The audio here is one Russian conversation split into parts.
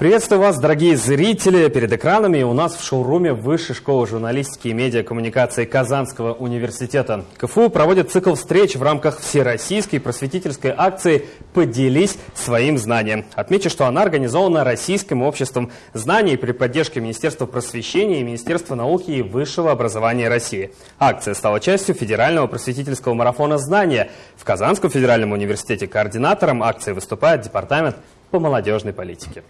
Приветствую вас, дорогие зрители, перед экранами. У нас в шоуруме Высшей школы журналистики и медиакоммуникации Казанского университета. КФУ проводит цикл встреч в рамках всероссийской просветительской акции «Поделись своим знанием». Отмечу, что она организована Российским обществом знаний при поддержке Министерства просвещения и Министерства науки и высшего образования России. Акция стала частью федерального просветительского марафона «Знания». В Казанском федеральном университете координатором акции выступает Департамент по молодежной политике.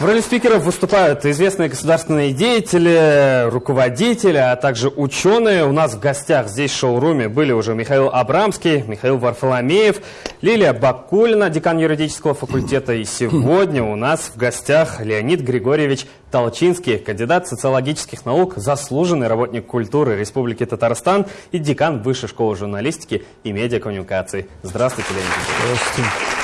В роли спикеров выступают известные государственные деятели, руководители, а также ученые. У нас в гостях здесь в шоуруме были уже Михаил Абрамский, Михаил Варфоломеев, Лилия Бакулина, декан юридического факультета. И сегодня у нас в гостях Леонид Григорьевич Толчинский, кандидат социологических наук, заслуженный работник культуры Республики Татарстан и декан Высшей школы журналистики и медиакоммуникации. Здравствуйте, Леонид Григорьевич. Здравствуйте.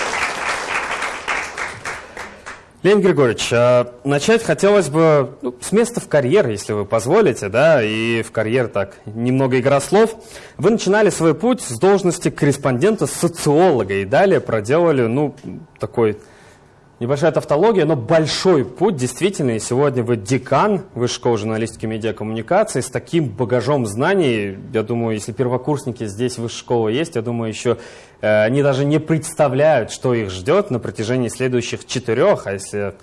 Леонид Григорьевич, а, начать хотелось бы ну, с места в карьер, если вы позволите, да, и в карьер так немного игра слов. Вы начинали свой путь с должности корреспондента-социолога и далее проделали, ну, такой Небольшая тавтология, но большой путь, действительно. И сегодня вы декан Высшей школы журналистики и медиакоммуникации с таким багажом знаний. Я думаю, если первокурсники здесь Высшей школы есть, я думаю, еще э, они даже не представляют, что их ждет на протяжении следующих четырех, а если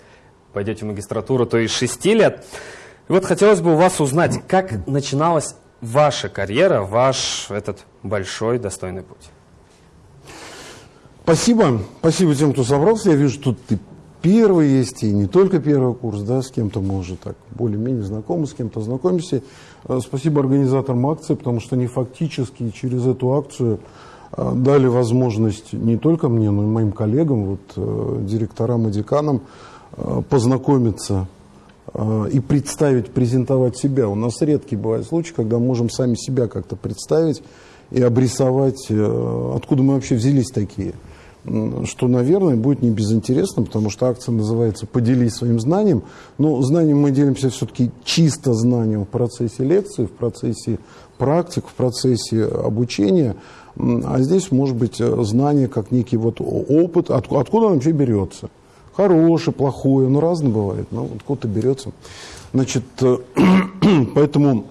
пойдете в магистратуру, то и шести лет. И вот хотелось бы у вас узнать, как начиналась ваша карьера, ваш этот большой достойный путь. Спасибо. Спасибо тем, кто собрался. Я вижу, тут ты первый есть, и не только первый курс, да, с кем-то мы уже так более-менее знакомы, с кем-то знакомимся. Э, спасибо организаторам акции, потому что они фактически через эту акцию э, дали возможность не только мне, но и моим коллегам, вот, э, директорам и деканам познакомиться и представить, презентовать себя. У нас редкий бывает случай, когда мы можем сами себя как-то представить и обрисовать, откуда мы вообще взялись такие – что, наверное, будет не безинтересно, потому что акция называется «Поделись своим знанием». Но знанием мы делимся все-таки чисто знанием в процессе лекции, в процессе практик, в процессе обучения. А здесь может быть знание как некий вот опыт, откуда, он вообще берется. Хороший, плохой, ну разно бывает, но откуда-то берется. Значит, поэтому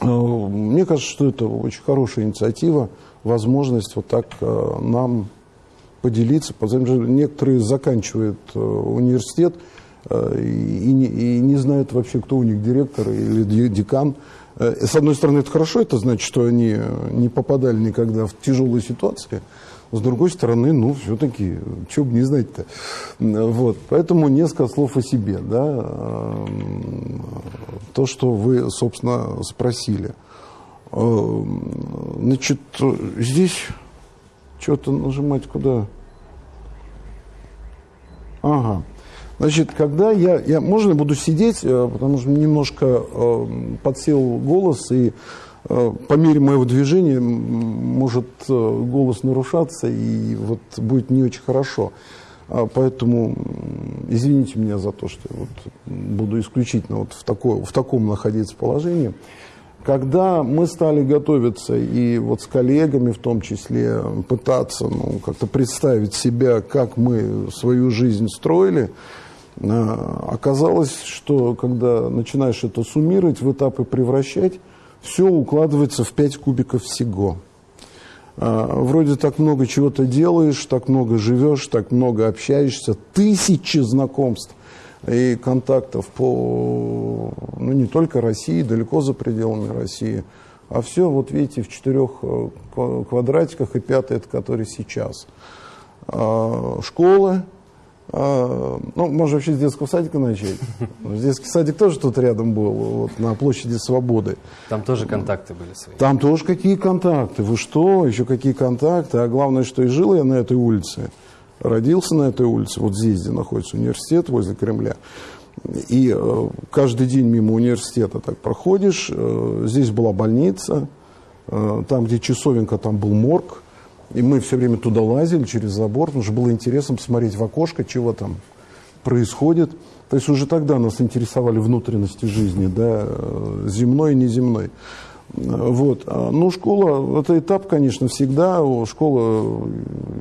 э, мне кажется, что это очень хорошая инициатива, возможность вот так э, нам поделиться, потому что некоторые заканчивают э, университет э, и, не, и не знают вообще, кто у них директор или декан. Э, с одной стороны, это хорошо, это значит, что они не попадали никогда в тяжелые ситуации. С другой стороны, ну, все-таки, что бы не знать-то. Вот. Поэтому несколько слов о себе. Да? То, что вы, собственно, спросили. Значит, здесь что-то нажимать куда? Ага. Значит, когда я, я можно я буду сидеть, э, потому что немножко э, подсел голос, и э, по мере моего движения может э, голос нарушаться, и вот будет не очень хорошо. А поэтому извините меня за то, что я вот буду исключительно вот в, такой, в таком находиться положении. Когда мы стали готовиться и вот с коллегами в том числе пытаться ну, как-то представить себя, как мы свою жизнь строили, а, оказалось, что когда начинаешь это суммировать, в этапы превращать, все укладывается в 5 кубиков всего. А, вроде так много чего-то делаешь, так много живешь, так много общаешься, тысячи знакомств и контактов по, ну, не только России, далеко за пределами России, а все, вот видите, в четырех э, квадратиках, и пятый, это который сейчас. А, школы, а, ну, можно вообще с детского садика начать. Детский садик тоже тут рядом был, вот на площади Свободы. Там тоже контакты были свои? Там тоже какие контакты, вы что, еще какие контакты, а главное, что и жил я на этой улице родился на этой улице, вот здесь, где находится университет, возле Кремля. И э, каждый день мимо университета так проходишь. Э, здесь была больница, э, там, где часовенка, там был морг. И мы все время туда лазили через забор, потому что было интересно посмотреть в окошко, чего там происходит. То есть уже тогда нас интересовали внутренности жизни, да, земной и неземной. Вот. А, ну, школа, это этап, конечно, всегда. Школа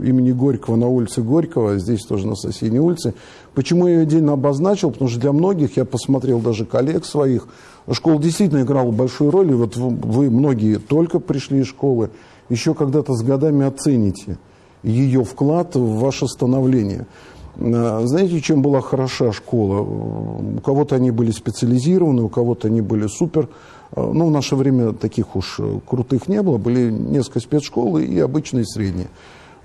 имени Горького на улице Горького, здесь тоже на соседней улице. Почему я ее отдельно обозначил? Потому что для многих, я посмотрел даже коллег своих, школа действительно играла большую роль. И вот вы, многие только пришли из школы, еще когда-то с годами оцените ее вклад в ваше становление. А, знаете, чем была хороша школа? У кого-то они были специализированы, у кого-то они были супер ну, в наше время таких уж э, крутых не было, были несколько спецшколы и обычные средние.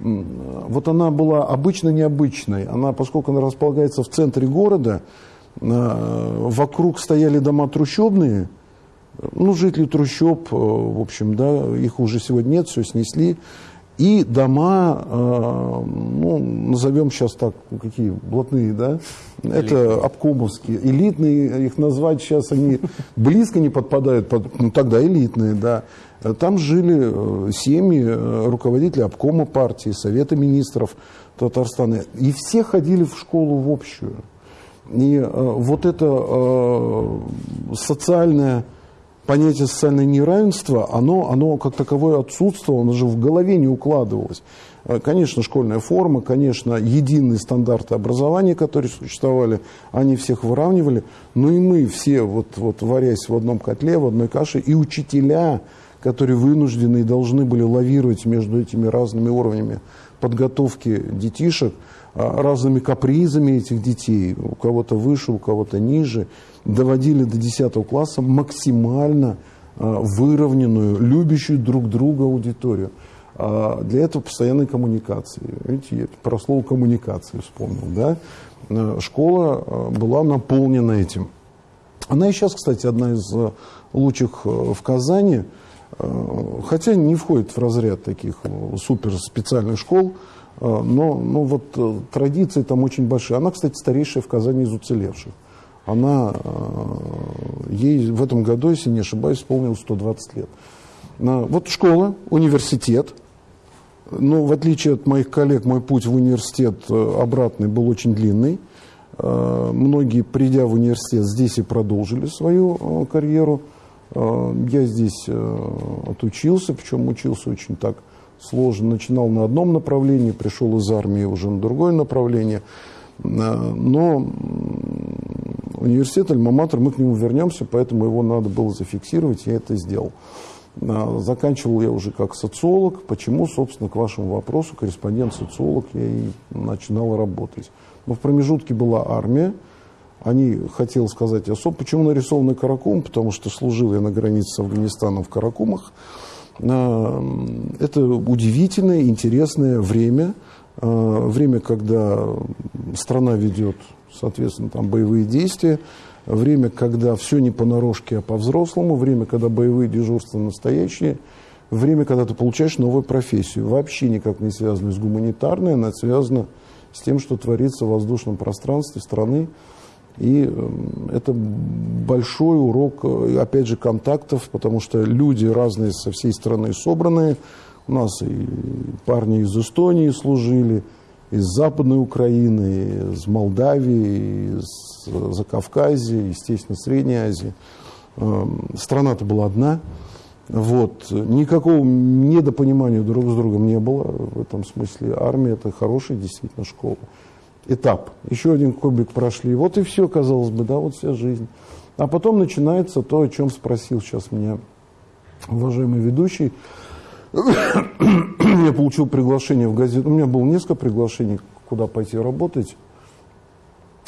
Вот она была обычно необычной. Она, поскольку она располагается в центре города, э, вокруг стояли дома трущобные, ну, жители трущоб, в общем, да, их уже сегодня нет, все снесли. И дома, э, ну, назовем сейчас так, какие, блатные, да? Элитные. Это обкомовские. Элитные, их назвать сейчас они близко не подпадают, под, ну, тогда элитные, да. Там жили э, семьи э, руководителей обкома партии, Совета министров Татарстана. И все ходили в школу в общую. И вот это социальное понятие социальное неравенство, оно, оно как таковое отсутствовало, оно же в голове не укладывалось. Э, конечно, школьная форма, конечно, единые стандарты образования, которые существовали, они всех выравнивали, но и мы все, вот, вот варясь в одном котле, в одной каше, и учителя, которые вынуждены и должны были лавировать между этими разными уровнями подготовки детишек, а, разными капризами этих детей, у кого-то выше, у кого-то ниже, доводили до 10 класса максимально а, выровненную, любящую друг друга аудиторию. А для этого постоянной коммуникации. Видите, я про слово коммуникации вспомнил. Да? А, школа была наполнена этим. Она и сейчас, кстати, одна из лучших в Казани, хотя не входит в разряд таких супер специальных школ, но, но вот традиции там очень большие. Она, кстати, старейшая в Казани из уцелевших она, э, ей в этом году, если не ошибаюсь, исполнилось 120 лет. Вот школа, университет. Но в отличие от моих коллег, мой путь в университет э, обратный был очень длинный. Э, многие, придя в университет, здесь и продолжили свою карьеру. Я здесь отучился, причем учился очень так сложно. Начинал на одном направлении, пришел из армии уже на другое направление. Но университет Альма-Матер, мы к нему вернемся, поэтому его надо было зафиксировать, я это сделал. А, заканчивал я уже как социолог. Почему, собственно, к вашему вопросу, корреспондент-социолог, я и начинал работать. Но в промежутке была армия. Они, хотел сказать особо, почему нарисованный Каракум, потому что служил я на границе с Афганистаном в Каракумах. А, это удивительное, интересное время, время, когда страна ведет соответственно, там боевые действия, время, когда все не понарошке, а по-взрослому, время, когда боевые дежурства настоящие, время, когда ты получаешь новую профессию, вообще никак не связанную с гуманитарной, она связана с тем, что творится в воздушном пространстве страны. И эм, это большой урок, э, опять же, контактов, потому что люди разные со всей страны собранные. У нас и парни из Эстонии служили, из Западной Украины, из Молдавии, из Закавказья, естественно, Средней Азии. Эм, страна-то была одна. Вот. Никакого недопонимания друг с другом не было в этом смысле. Армия – это хорошая действительно школа. Этап. Еще один кубик прошли. Вот и все, казалось бы, да, вот вся жизнь. А потом начинается то, о чем спросил сейчас меня уважаемый ведущий – я получил приглашение в газету. У меня было несколько приглашений, куда пойти работать.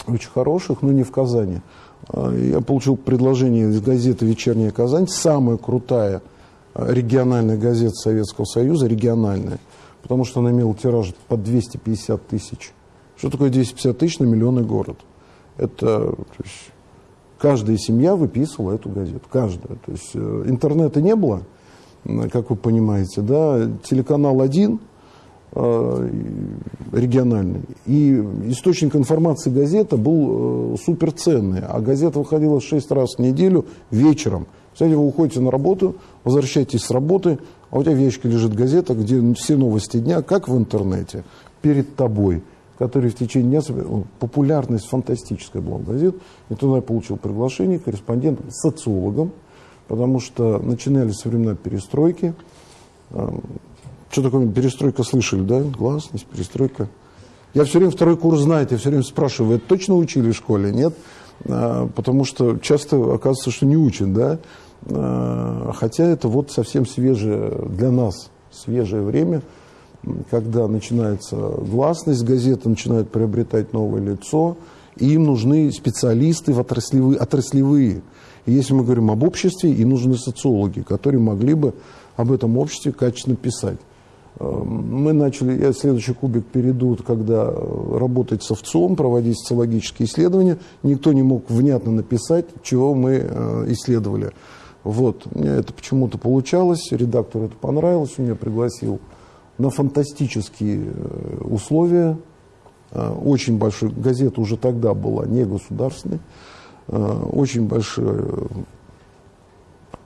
Очень хороших, но не в Казани. А, я получил предложение из газеты «Вечерняя Казань». Самая крутая а, региональная газета Советского Союза, региональная. Потому что она имела тираж под 250 тысяч. Что такое 250 тысяч на миллионный город? Это есть, каждая семья выписывала эту газету. Каждая. То есть э, интернета не было – как вы понимаете, да, телеканал один э, региональный, и источник информации газета был э, суперценный, а газета выходила 6 раз в неделю вечером. Кстати, вы уходите на работу, возвращаетесь с работы, а у тебя в ящике лежит газета, где все новости дня, как в интернете, перед тобой, который в течение дня... Популярность фантастическая была газет. И туда я получил приглашение корреспондентом, социологом, потому что начинали со времена перестройки. Что такое перестройка слышали, да? Гласность, перестройка. Я все время второй курс знаете, я все время спрашиваю, вы это точно учили в школе? Нет? А, потому что часто оказывается, что не учат, да? А, хотя это вот совсем свежее для нас, свежее время, когда начинается гласность, газеты начинают приобретать новое лицо, и им нужны специалисты в отраслевые, отраслевые. И если мы говорим об обществе, им нужны социологи, которые могли бы об этом обществе качественно писать. Эм, мы начали, я следующий кубик перейду, когда э, работать с овцом, проводить социологические исследования. Никто не мог внятно написать, чего мы э, исследовали. Вот, меня это почему-то получалось, редактору это понравилось, он меня пригласил на фантастические э, условия. Очень большой, газета уже тогда была не государственной, очень большой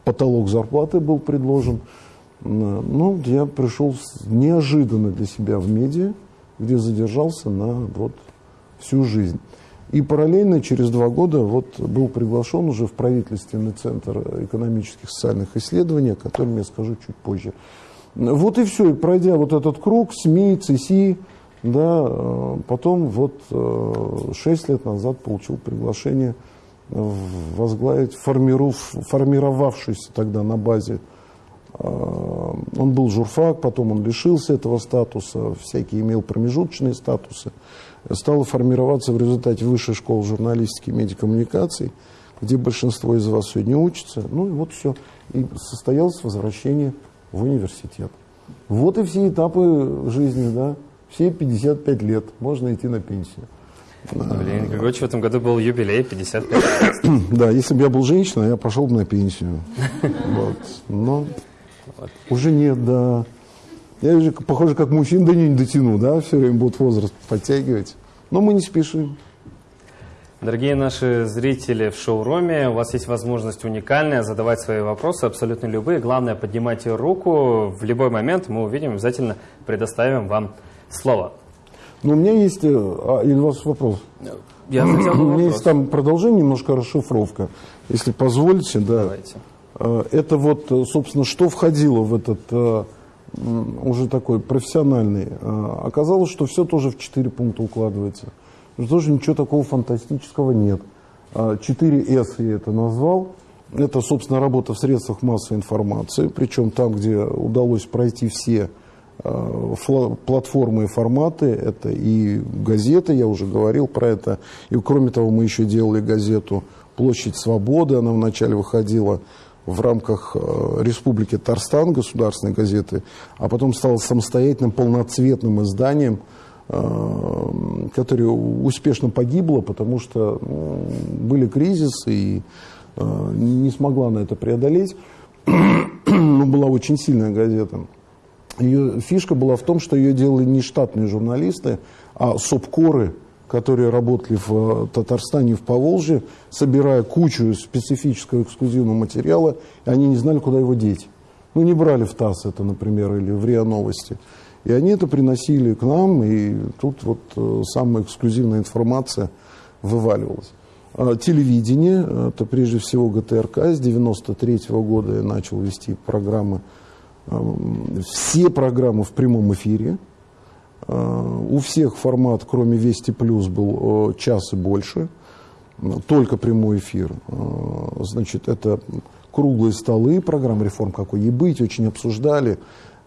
потолок зарплаты был предложен. Ну, я пришел неожиданно для себя в медиа, где задержался на вот всю жизнь. И параллельно через два года вот был приглашен уже в правительственный центр экономических и социальных исследований, о котором я скажу чуть позже. Вот и все, и пройдя вот этот круг, СМИ, ЦСИ, да, э, потом вот э, шесть лет назад получил приглашение возглавить формировавшийся тогда на базе а, он был журфак, потом он лишился этого статуса, всякие имел промежуточные статусы. Стало формироваться в результате высшей школы журналистики и медиакоммуникаций, где большинство из вас сегодня учится. Ну и вот все. И состоялось возвращение в университет. Вот и все этапы жизни, да. Все 55 лет. Можно идти на пенсию. Блин, Григорьевич, в этом году был юбилей, 55 лет. Да, если бы я был женщиной, я пошел бы на пенсию. Вот. Но вот. Уже нет, да. Я уже похоже, как мужчин до нее не дотяну, да, все время будут возраст подтягивать. Но мы не спешим. Дорогие наши зрители в шоуруме, у вас есть возможность уникальная задавать свои вопросы, абсолютно любые. Главное, поднимайте руку. В любой момент мы увидим, обязательно предоставим вам слово. Ну, у меня есть... Э, а, или у вас вопрос? Я хотел У меня есть там продолжение, немножко расшифровка. Если позволите, да. Давайте. Э, это вот, э, собственно, что входило в этот уже такой профессиональный. Оказалось, что все тоже в четыре пункта укладывается. Тоже ничего такого фантастического нет. 4С я это назвал. Это, собственно, работа в средствах массовой информации, причем там, где удалось пройти все платформы и форматы, это и газеты, я уже говорил про это, и кроме того мы еще делали газету «Площадь свободы», она вначале выходила в рамках э, Республики Татарстан, государственной газеты, а потом стал самостоятельным полноцветным изданием, э, которое успешно погибло, потому что были кризисы и э, не смогла на это преодолеть. Но была очень сильная газета. Ее фишка была в том, что ее делали не штатные журналисты, а субкоры которые работали в э, Татарстане в Поволжье, собирая кучу специфического эксклюзивного материала, и они не знали, куда его деть. Ну, не брали в ТАСС это, например, или в РИА Новости. И они это приносили к нам, и тут вот э, самая эксклюзивная информация вываливалась. А телевидение, это прежде всего ГТРК, с 93 -го года я начал вести программы, все программы в прямом эфире, у всех формат, кроме Вести Плюс, был э, час и больше. Только прямой эфир. Э, значит, это круглые столы, программа реформ какой и быть, очень обсуждали э,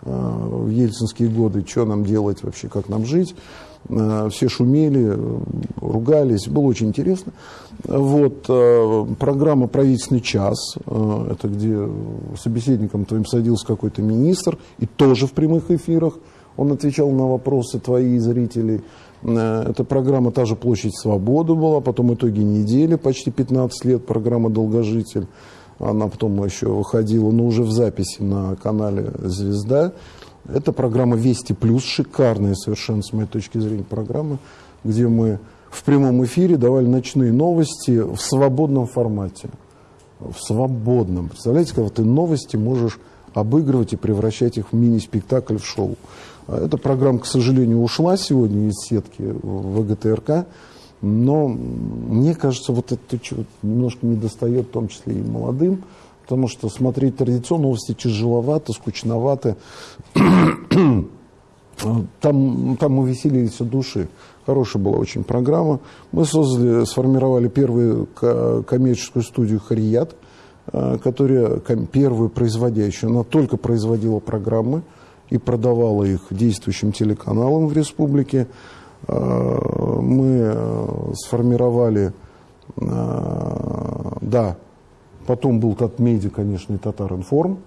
в ельцинские годы, что нам делать вообще, как нам жить. Все шумели, ругались, было очень интересно. Вот, программа «Правительственный час», это где собеседником твоим садился какой-то министр, и тоже в прямых эфирах – он отвечал на вопросы твои зрителей. Э, эта программа «Та же площадь свободы» была, потом итоги недели, почти 15 лет, программа «Долгожитель». Она потом еще выходила, но уже в записи на канале «Звезда». Это программа «Вести плюс», шикарная совершенно, с моей точки зрения, программа, где мы в прямом эфире давали ночные новости в свободном формате. В свободном. Представляете, когда ты новости можешь обыгрывать и превращать их в мини-спектакль, в шоу. А эта программа, к сожалению, ушла сегодня из сетки ВГТРК, но мне кажется, вот это немножко недостает, в том числе и молодым потому что смотреть традиционные новости тяжеловато, скучновато. Там, там мы веселились от души. Хорошая была очень программа. Мы создали, сформировали первую коммерческую студию «Харият», э, которая первую производящую. Она только производила программы и продавала их действующим телеканалам в республике. Э, мы э, сформировали, да, потом был Татмеди, конечно, и Татаринформ,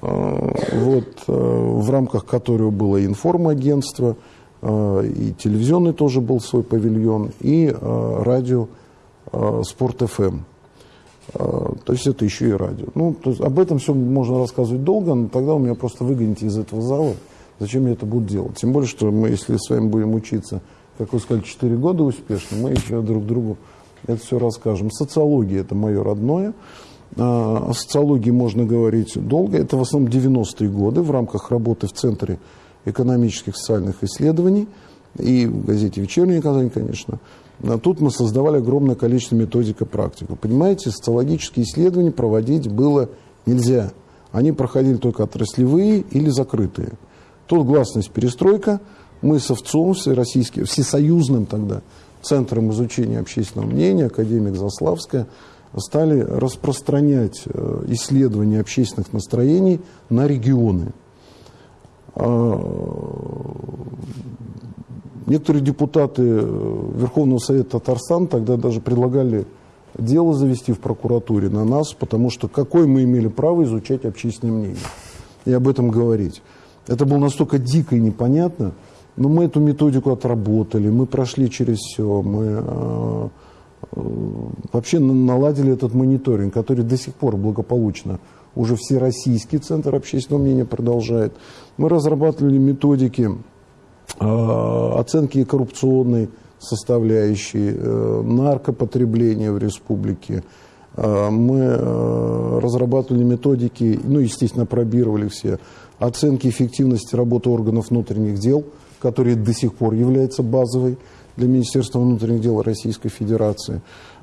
вот, в рамках которого было информагентство – Э, и телевизионный тоже был свой павильон, и э, радио э, Спорт ФМ. То есть это еще и радио. Ну, то есть об этом все можно рассказывать долго, но тогда у меня просто выгоните из этого зала. Зачем я это буду делать? Тем более, что мы, если с вами будем учиться, как вы сказали, 4 года успешно, мы еще друг другу это все расскажем. Социология – это мое родное. О социологии можно говорить долго. Это в основном 90-е годы в рамках работы в Центре экономических и социальных исследований, и в газете «Вечерний Казань», конечно. А тут мы создавали огромное количество методик и практик. Понимаете, социологические исследования проводить было нельзя. Они проходили только отраслевые или закрытые. Тут гласность перестройка. Мы с Овцом, всероссийским, всесоюзным тогда Центром изучения общественного мнения, академик Заславская, стали распространять э, исследования общественных настроений на регионы. А, некоторые депутаты Верховного Совета Татарстана тогда даже предлагали дело завести в прокуратуре на нас, потому что какое мы имели право изучать общественное мнение и об этом говорить. Это было настолько дико и непонятно, но мы эту методику отработали, мы прошли через все, мы э, вообще наладили этот мониторинг, который до сих пор благополучно уже Всероссийский центр общественного мнения продолжает. Мы разрабатывали методики э, оценки коррупционной составляющей, э, наркопотребления в республике. Э, мы э, разрабатывали методики, ну, естественно, пробировали все, оценки эффективности работы органов внутренних дел, которые до сих пор являются базовой для Министерства внутренних дел Российской Федерации.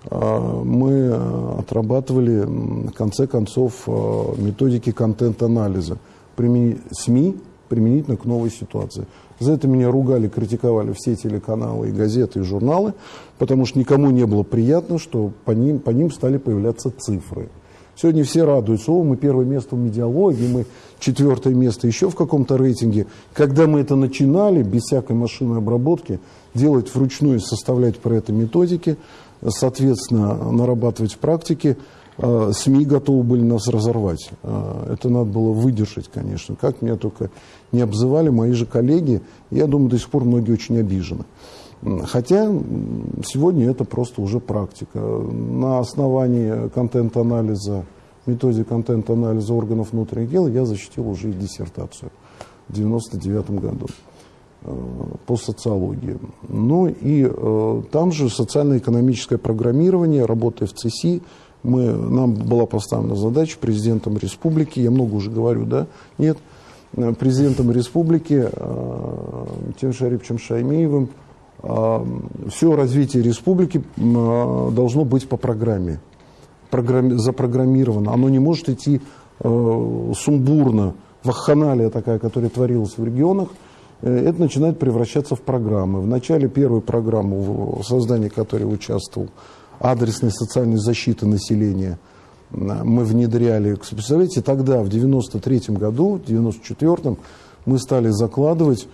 А, мы э, отрабатывали, в конце концов, э, методики контент-анализа СМИ применительно к новой ситуации. За это меня ругали, критиковали все телеканалы, и газеты, и журналы, потому что никому не было приятно, что по ним, по ним стали появляться цифры. Сегодня все радуются, о, мы первое место в медиалогии, мы четвертое место еще в каком-то рейтинге. Когда мы это начинали, без всякой машинной обработки, делать вручную, составлять про это методики, соответственно, нарабатывать в практике, э, СМИ готовы были нас разорвать. Э, это надо было выдержать, конечно. Как меня только не обзывали мои же коллеги, я думаю, до сих пор многие очень обижены. Хотя сегодня это просто уже практика. На основании контент-анализа, методики контент-анализа органов внутренних дел я защитил уже и диссертацию в 1999 году. Э, по социологии. Ну и э, там же социально-экономическое программирование, работая в ЦСИ, мы, нам была поставлена задача президентом республики, я много уже говорю, да, нет, э, президентом республики э, Тем Шарипчем Шаймеевым э, все развитие республики э, должно быть по программе, программе запрограммировано. Оно не может идти э, сумбурно, вахханалия такая, которая творилась в регионах, Э, это начинает превращаться в программы. В начале первой программы, в создании которой участвовал, адресной социальной защиты населения, мы внедряли. Представляете, тогда, в 93 году, в 94 мы стали закладывать,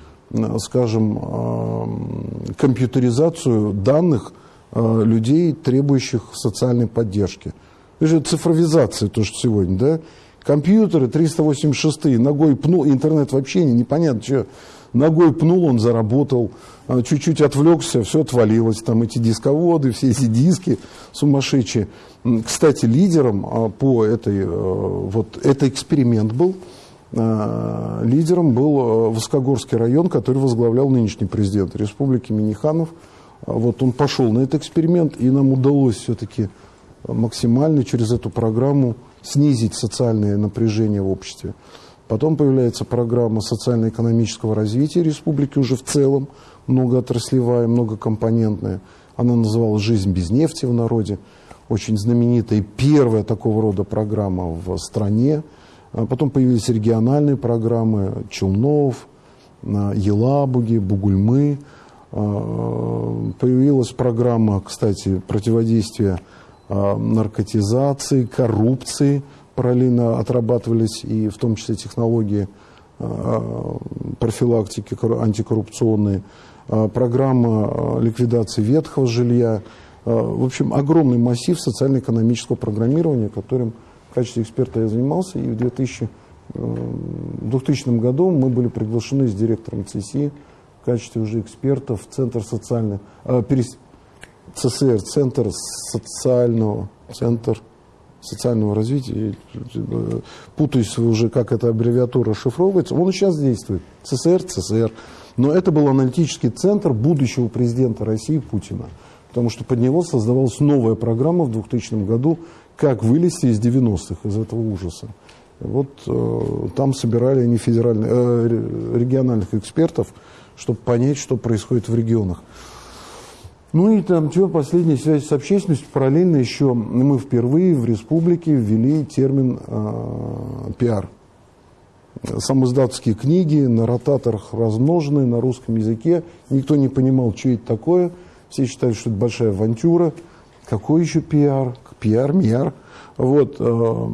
скажем, компьютеризацию данных людей, требующих социальной поддержки. Это цифровизация, то, что сегодня, да? Компьютеры 386, ногой пнул, интернет вообще не, непонятно, что ногой пнул, он заработал, чуть-чуть отвлекся, все отвалилось, там эти дисководы, все эти диски сумасшедшие. Кстати, лидером по этой, э, вот это эксперимент был, лидером был э, Воскогорский район, который возглавлял нынешний президент республики Миниханов. Вот он пошел на этот эксперимент, и нам удалось все-таки максимально через эту программу снизить социальное напряжение в обществе. Потом появляется программа социально-экономического развития республики уже в целом, многоотраслевая, многокомпонентная. Она называлась «Жизнь без нефти» в народе. очень знаменитая, первая такого рода программа в стране. А потом появились региональные программы Челнов, Елабуги, Бугульмы. Появилась программа, кстати, противодействия наркотизации, коррупции. Параллельно отрабатывались и в том числе технологии профилактики антикоррупционные, программа ликвидации ветхого жилья. В общем, огромный массив социально-экономического программирования, которым в качестве эксперта я занимался, и в 2000, 2000 э, году мы были приглашены с директором ЦСИ в качестве уже экспертов в Центр социального, э, перес, ЦСР, Центр социального, Центр социального развития, э, путаюсь уже, как эта аббревиатура расшифровывается, он сейчас действует, ЦСР, ЦСР. Но это был аналитический центр будущего президента России Путина, потому что под него создавалась новая программа в 2000 году как вылезти из 90-х, из этого ужаса. Вот э, там собирали они федеральных, э, региональных экспертов, чтобы понять, что происходит в регионах. Ну и там что, последняя связь с общественностью. Параллельно еще мы впервые в республике ввели термин э, пиар. Самоиздатские книги на ротаторах размноженные на русском языке. Никто не понимал, что это такое. Все считали, что это большая авантюра. Какой еще пиар? Пиар, миар. Вот, э,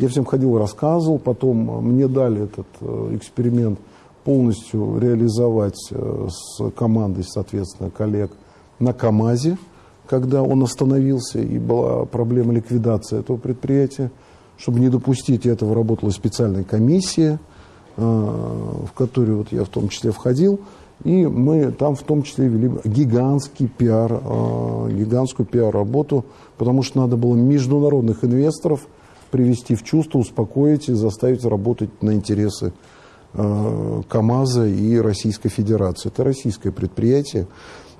я всем ходил, рассказывал, потом мне дали этот э, эксперимент полностью реализовать э, с командой, соответственно, коллег на КАМАЗе, когда он остановился и была проблема ликвидации этого предприятия. Чтобы не допустить этого, работала специальная комиссия, в которую вот я в том числе входил. И мы там в том числе вели гигантский пиар, э, гигантскую пиар-работу, потому что надо было международных инвесторов привести в чувство, успокоить и заставить работать на интересы э, КАМАЗа и Российской Федерации. Это российское предприятие.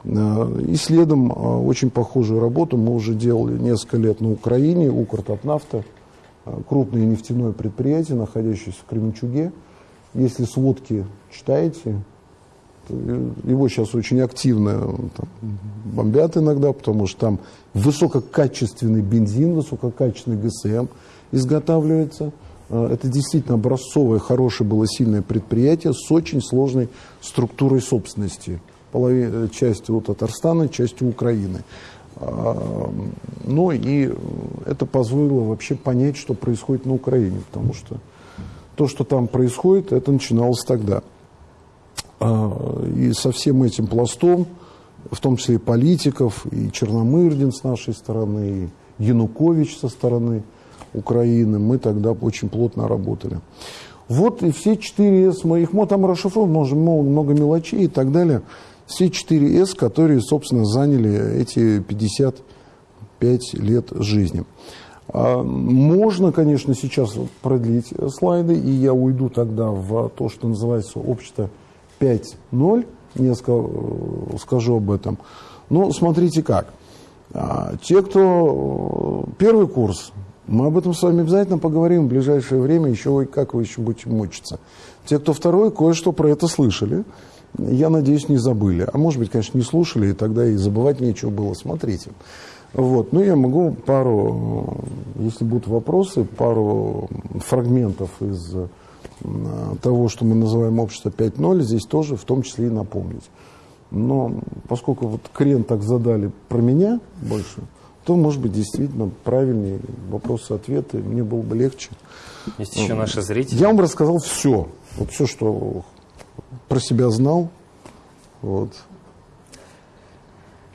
Э, и следом очень похожую работу мы уже делали несколько лет на Украине, Укртатнафта, крупное нефтяное предприятие, находящееся в Кременчуге. Если сводки читаете, его сейчас очень активно там, бомбят иногда, потому что там высококачественный бензин, высококачественный ГСМ изготавливается. А, это действительно образцовое, хорошее было сильное предприятие с очень сложной структурой собственности. Половина, частью у Татарстана, частью Украины. А, ну и это позволило вообще понять, что происходит на Украине, потому что то, что там происходит, это начиналось тогда. А, и со всем этим пластом, в том числе и политиков, и Черномырдин с нашей стороны, и Янукович со стороны Украины, мы тогда очень плотно работали. Вот и все 4 С, мы их мы там расшифрованы, можем много мелочей и так далее. Все 4 С, которые, собственно, заняли эти 55 лет жизни. А, можно, конечно, сейчас продлить слайды, и я уйду тогда в то, что называется общество 5.0, несколько э, скажу об этом. Ну, смотрите как. А, те, кто э, первый курс, мы об этом с вами обязательно поговорим в ближайшее время, еще как вы еще будете мучиться. Те, кто второй, кое-что про это слышали. Я надеюсь, не забыли. А может быть, конечно, не слушали, и тогда и забывать нечего было. Смотрите. Вот. Ну, я могу пару, э, если будут вопросы, пару фрагментов из того, что мы называем общество 5.0, здесь тоже в том числе и напомнить. Но поскольку вот крен так задали про меня больше, то, может быть, действительно правильнее вопросы-ответы, мне было бы легче. Есть еще наши зрители. Я вам рассказал все. Вот все, что про себя знал. Вот.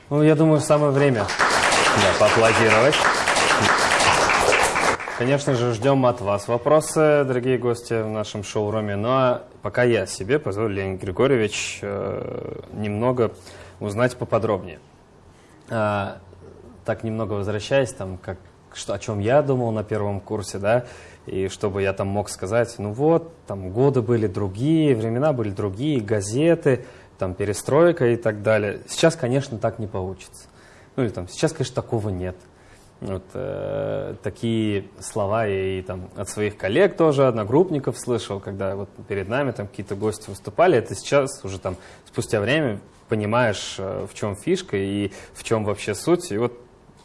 Ну, я думаю, самое время да, поаплодировать. Конечно же, ждем от вас вопросы, дорогие гости в нашем шоуруме. Ну а пока я себе позволю, Леонид Григорьевич, э, немного узнать поподробнее. А, так немного возвращаясь, там, как, что, о чем я думал на первом курсе, да, и чтобы я там мог сказать, ну вот, там годы были другие, времена были другие, газеты, там перестройка и так далее. Сейчас, конечно, так не получится. Ну или там, сейчас, конечно, такого нет. Вот, э, такие слова я и там от своих коллег тоже, одногруппников слышал, когда вот перед нами там какие-то гости выступали. Это сейчас уже там спустя время понимаешь, э, в чем фишка и в чем вообще суть. И вот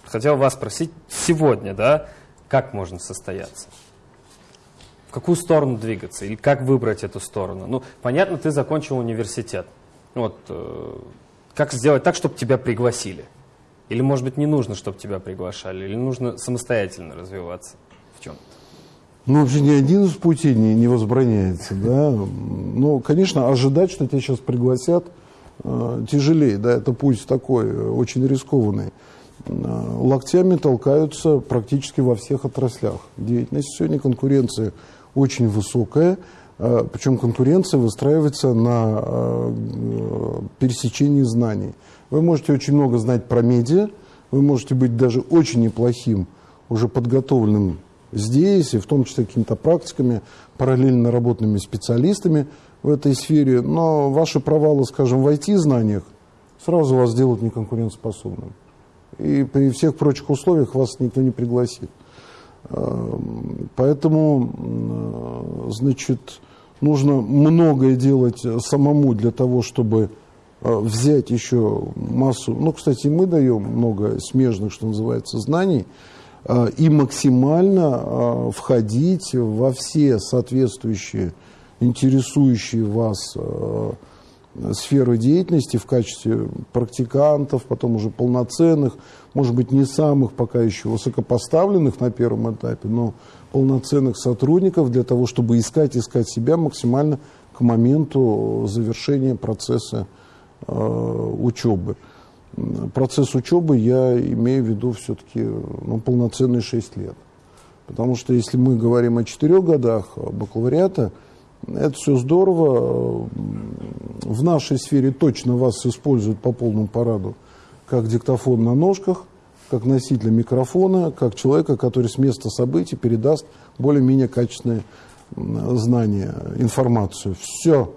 хотел вас спросить сегодня, да, как можно состояться? В какую сторону двигаться? Или как выбрать эту сторону? Ну, понятно, ты закончил университет. Вот, э, как сделать так, чтобы тебя пригласили? Или, может быть, не нужно, чтобы тебя приглашали? Или нужно самостоятельно развиваться в чем-то? Ну, вообще ни один из путей не, не возбраняется, да. Ну, конечно, ожидать, что тебя сейчас пригласят, э, тяжелее, да, это путь такой, э, очень рискованный. Э, локтями толкаются практически во всех отраслях деятельности. Сегодня конкуренция очень высокая, причем конкуренция выстраивается на пересечении знаний. Вы можете очень много знать про медиа, вы можете быть даже очень неплохим, уже подготовленным здесь, и в том числе какими-то практиками, параллельно работными специалистами в этой сфере, но ваши провалы, скажем, в IT-знаниях сразу вас сделают неконкурентоспособным. И при всех прочих условиях вас никто не пригласит. Эм, поэтому, значит, нужно многое делать самому для того, чтобы э, взять еще массу, ну, кстати, мы даем много смежных, что называется, знаний, Э, и максимально э, входить во все соответствующие, интересующие вас э, сферы деятельности в качестве практикантов, потом уже полноценных, может быть, не самых пока еще высокопоставленных на первом этапе, но полноценных сотрудников для того, чтобы искать, искать себя максимально к моменту завершения процесса э, учебы процесс учебы я имею в виду все-таки ну, полноценные 6 лет. Потому что если мы говорим о 4 годах бакалавриата, это все здорово. В нашей сфере точно вас используют по полному параду как диктофон на ножках, как носителя микрофона, как человека, который с места событий передаст более-менее качественные знания, информацию. Все.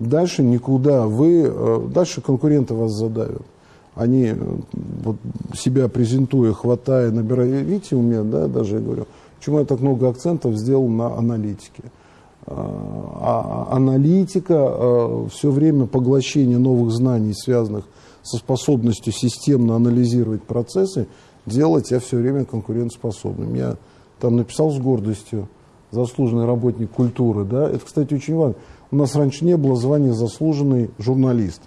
Дальше никуда. Вы, э, дальше конкуренты вас задавят они вот, себя презентуя, хватая, набирая. Видите, у меня, да, даже я говорю, почему я так много акцентов сделал на аналитике. А, а аналитика, а, все время поглощение новых знаний, связанных со способностью системно анализировать процессы, делать тебя все время конкурентоспособным. Я там написал с гордостью заслуженный работник культуры. Да? Это, кстати, очень важно. У нас раньше не было звания заслуженный журналист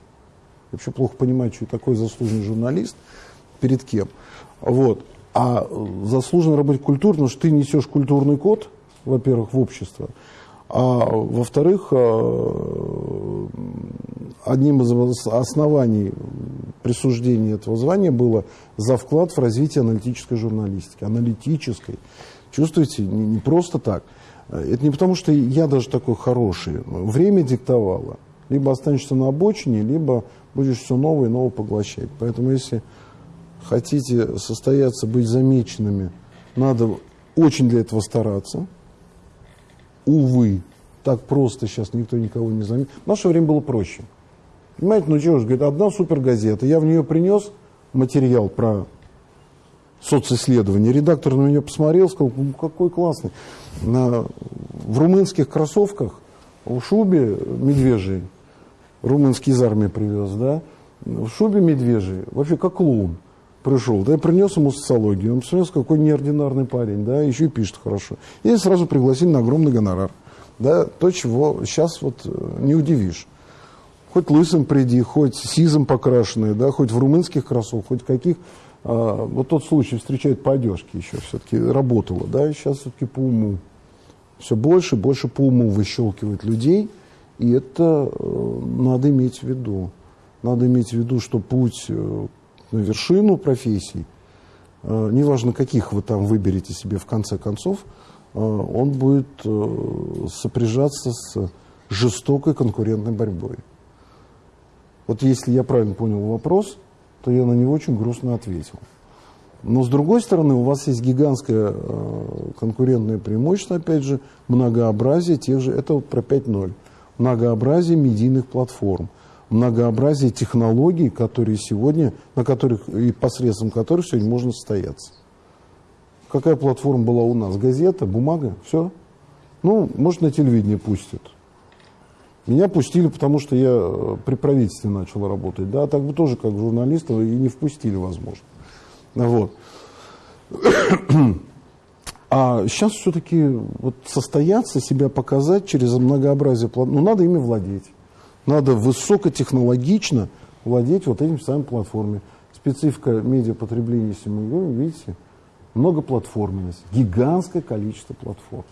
вообще плохо понимаю, что такой заслуженный журналист, перед кем. Вот. А заслуженный работник культуры, потому что ты несешь культурный код, во-первых, в общество, а во-вторых, э, одним из оснований присуждения этого звания было за вклад в развитие аналитической журналистики. Аналитической. Чувствуете, не, не просто так. Это не потому, что я даже такой хороший. Время диктовало. Либо останешься на обочине, либо будешь все новое и новое поглощать. Поэтому если хотите состояться, быть замеченными, надо очень для этого стараться. Увы, так просто сейчас никто никого не заметит. В наше время было проще. Понимаете, ну чего же, говорит, одна супергазета, я в нее принес материал про социсследование. Редактор на меня посмотрел, сказал, ну, какой классный. На, в румынских кроссовках, в шубе медвежьей, румынский из армии привез, да, в шубе медвежий, вообще как клоун пришел, да, я принес ему социологию, он посмотрел, какой неординарный парень, да, еще и пишет хорошо. И сразу пригласили на огромный гонорар, да, то, чего сейчас вот э, не удивишь. Хоть лысым приди, хоть сизом покрашенный, да, хоть в румынских кроссовках, хоть каких. А, вот тот случай встречают по одежке еще все-таки работало, да, и сейчас все-таки по уму. Все больше больше по уму выщелкивает людей – и это э, надо иметь в виду. Надо иметь в виду, что путь э, на вершину профессий, э, неважно, каких вы там выберете себе в конце концов, он будет сопряжаться с жестокой конкурентной борьбой. Вот если я правильно понял вопрос, то я на него очень грустно ответил. Но с другой стороны, у вас есть гигантское конкурентное преимущество, опять же, многообразие тех же, это вот про 5.0 многообразие медийных платформ, многообразие технологий, которые сегодня, на которых и посредством которых сегодня можно состояться. Какая платформа была у нас? Газета, бумага, все. Ну, может, на телевидении пустят. Меня пустили, потому что я э, при правительстве начал работать. Да, так бы тоже как журналиста и не впустили, возможно. Вот. А сейчас все-таки вот состояться, себя показать через многообразие платформ, ну надо ими владеть. Надо высокотехнологично владеть вот этим самым платформами. Специфика медиапотребления, если мы говорим, видите, многоплатформенность, гигантское количество платформ.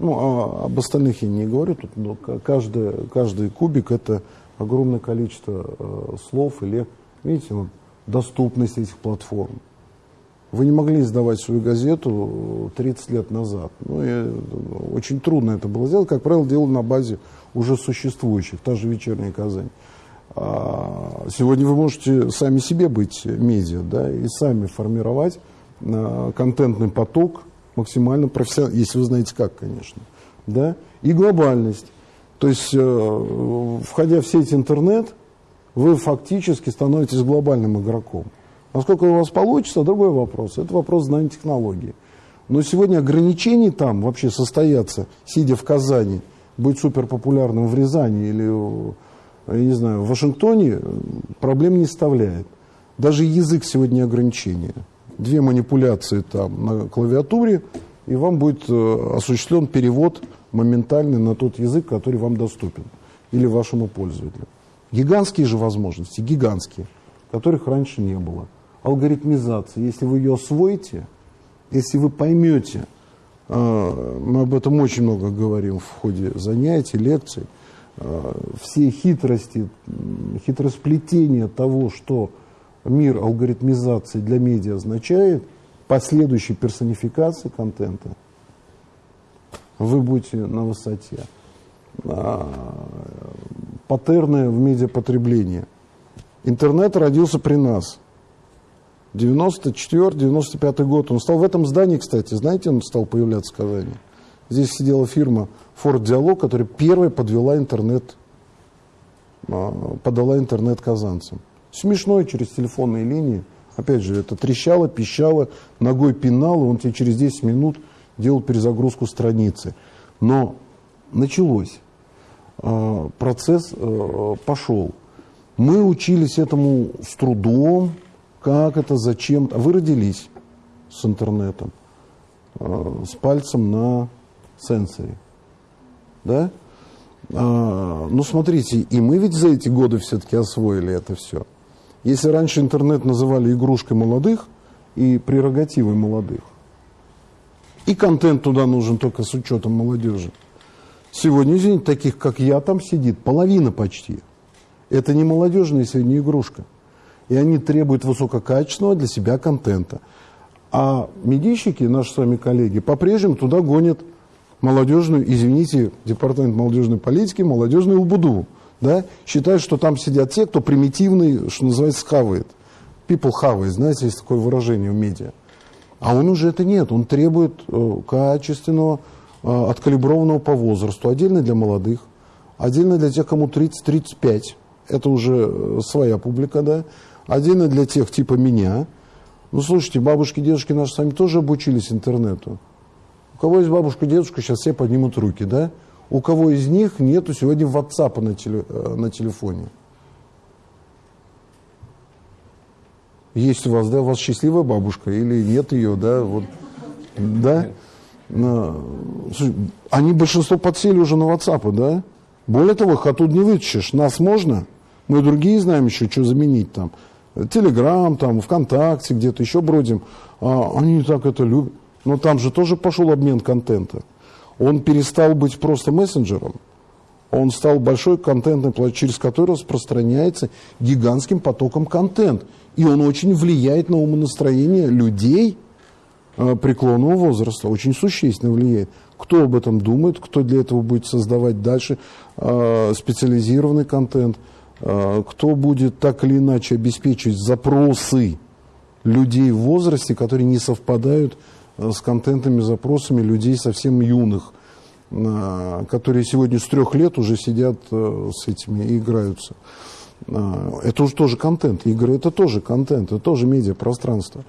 Ну, а об остальных я не говорю, тут но каждый, каждый кубик это огромное количество э, слов или, видите, вот, доступность этих платформ. Вы не могли издавать свою газету 30 лет назад. Ну, и, очень трудно это было сделать. Как правило, делали на базе уже существующих, та же «Вечерняя Казань». А сегодня вы можете сами себе быть медиа, да, и сами формировать а, контентный поток максимально профессионально, если вы знаете как, конечно, да, и глобальность. То есть, э, входя в сеть интернет, вы фактически становитесь глобальным игроком. Насколько у вас получится, другой вопрос. Это вопрос знания технологии. Но сегодня ограничений там вообще состояться, сидя в Казани, быть суперпопулярным в Рязани или, я не знаю, в Вашингтоне, проблем не составляет. Даже язык сегодня ограничение. Две манипуляции там на клавиатуре, и вам будет э, осуществлен перевод моментальный на тот язык, который вам доступен, или вашему пользователю. Гигантские же возможности, гигантские, которых раньше не было алгоритмизация, если вы ее освоите, если вы поймете, а, мы об этом очень много говорим в ходе занятий, лекций, а, все хитрости, хитросплетения того, что мир алгоритмизации для медиа означает, последующей персонификации контента, вы будете на высоте. А, паттерны в медиапотреблении. Интернет родился при нас – 94-95 год. Он стал в этом здании, кстати, знаете, он стал появляться в Казани. Здесь сидела фирма Ford Dialog, которая первая подвела интернет, а, подала интернет казанцам. Смешной через телефонные линии. Опять же, это трещало, пищало, ногой пинало, он тебе через 10 минут делал перезагрузку страницы. Но началось. А, процесс а, пошел. Мы учились этому с трудом, как это, зачем. А вы родились с интернетом, э, с пальцем на сенсоре. Да? А, ну, смотрите, и мы ведь за эти годы все-таки освоили это все. Если раньше интернет называли игрушкой молодых и прерогативой молодых, и контент туда нужен только с учетом молодежи. Сегодня, извините, таких, как я, там сидит половина почти. Это не молодежная сегодня игрушка и они требуют высококачественного для себя контента. А медийщики, наши с вами коллеги, по-прежнему туда гонят молодежную, извините, департамент молодежной политики, молодежную убуду. Да? Считают, что там сидят те, кто примитивный, что называется, хавает. People хавает, знаете, есть такое выражение в медиа. А он уже это нет, он требует э, качественного, э, откалиброванного по возрасту, отдельно для молодых, отдельно для тех, кому 30-35, это уже э, своя публика, да, Отдельно для тех типа меня. Ну, слушайте, бабушки, дедушки наши сами тоже обучились интернету. У кого есть бабушка, дедушка, сейчас все поднимут руки, да? У кого из них нету сегодня WhatsApp на, теле, э, на телефоне? Есть у вас, да, у вас счастливая бабушка или нет ее, да, вот, да? Они большинство подсели уже на WhatsApp, да? Более того, их оттуда не вытащишь. Нас можно, мы другие знаем еще, что заменить там. Телеграм, там, ВКонтакте, где-то еще бродим, а, они так это любят. Но там же тоже пошел обмен контента. Он перестал быть просто мессенджером. Он стал большой контентной площадкой, через который распространяется гигантским потоком контент. И он очень влияет на умонастроение людей э, преклонного возраста. Очень существенно влияет. Кто об этом думает, кто для этого будет создавать дальше э, специализированный контент – Э, кто будет так или иначе обеспечивать запросы людей в возрасте, которые не совпадают э, с контентами, запросами людей совсем юных, э, которые сегодня с трех лет уже сидят с этими и играются. Это уже тоже контент. Игры это тоже контент, это тоже медиапространство.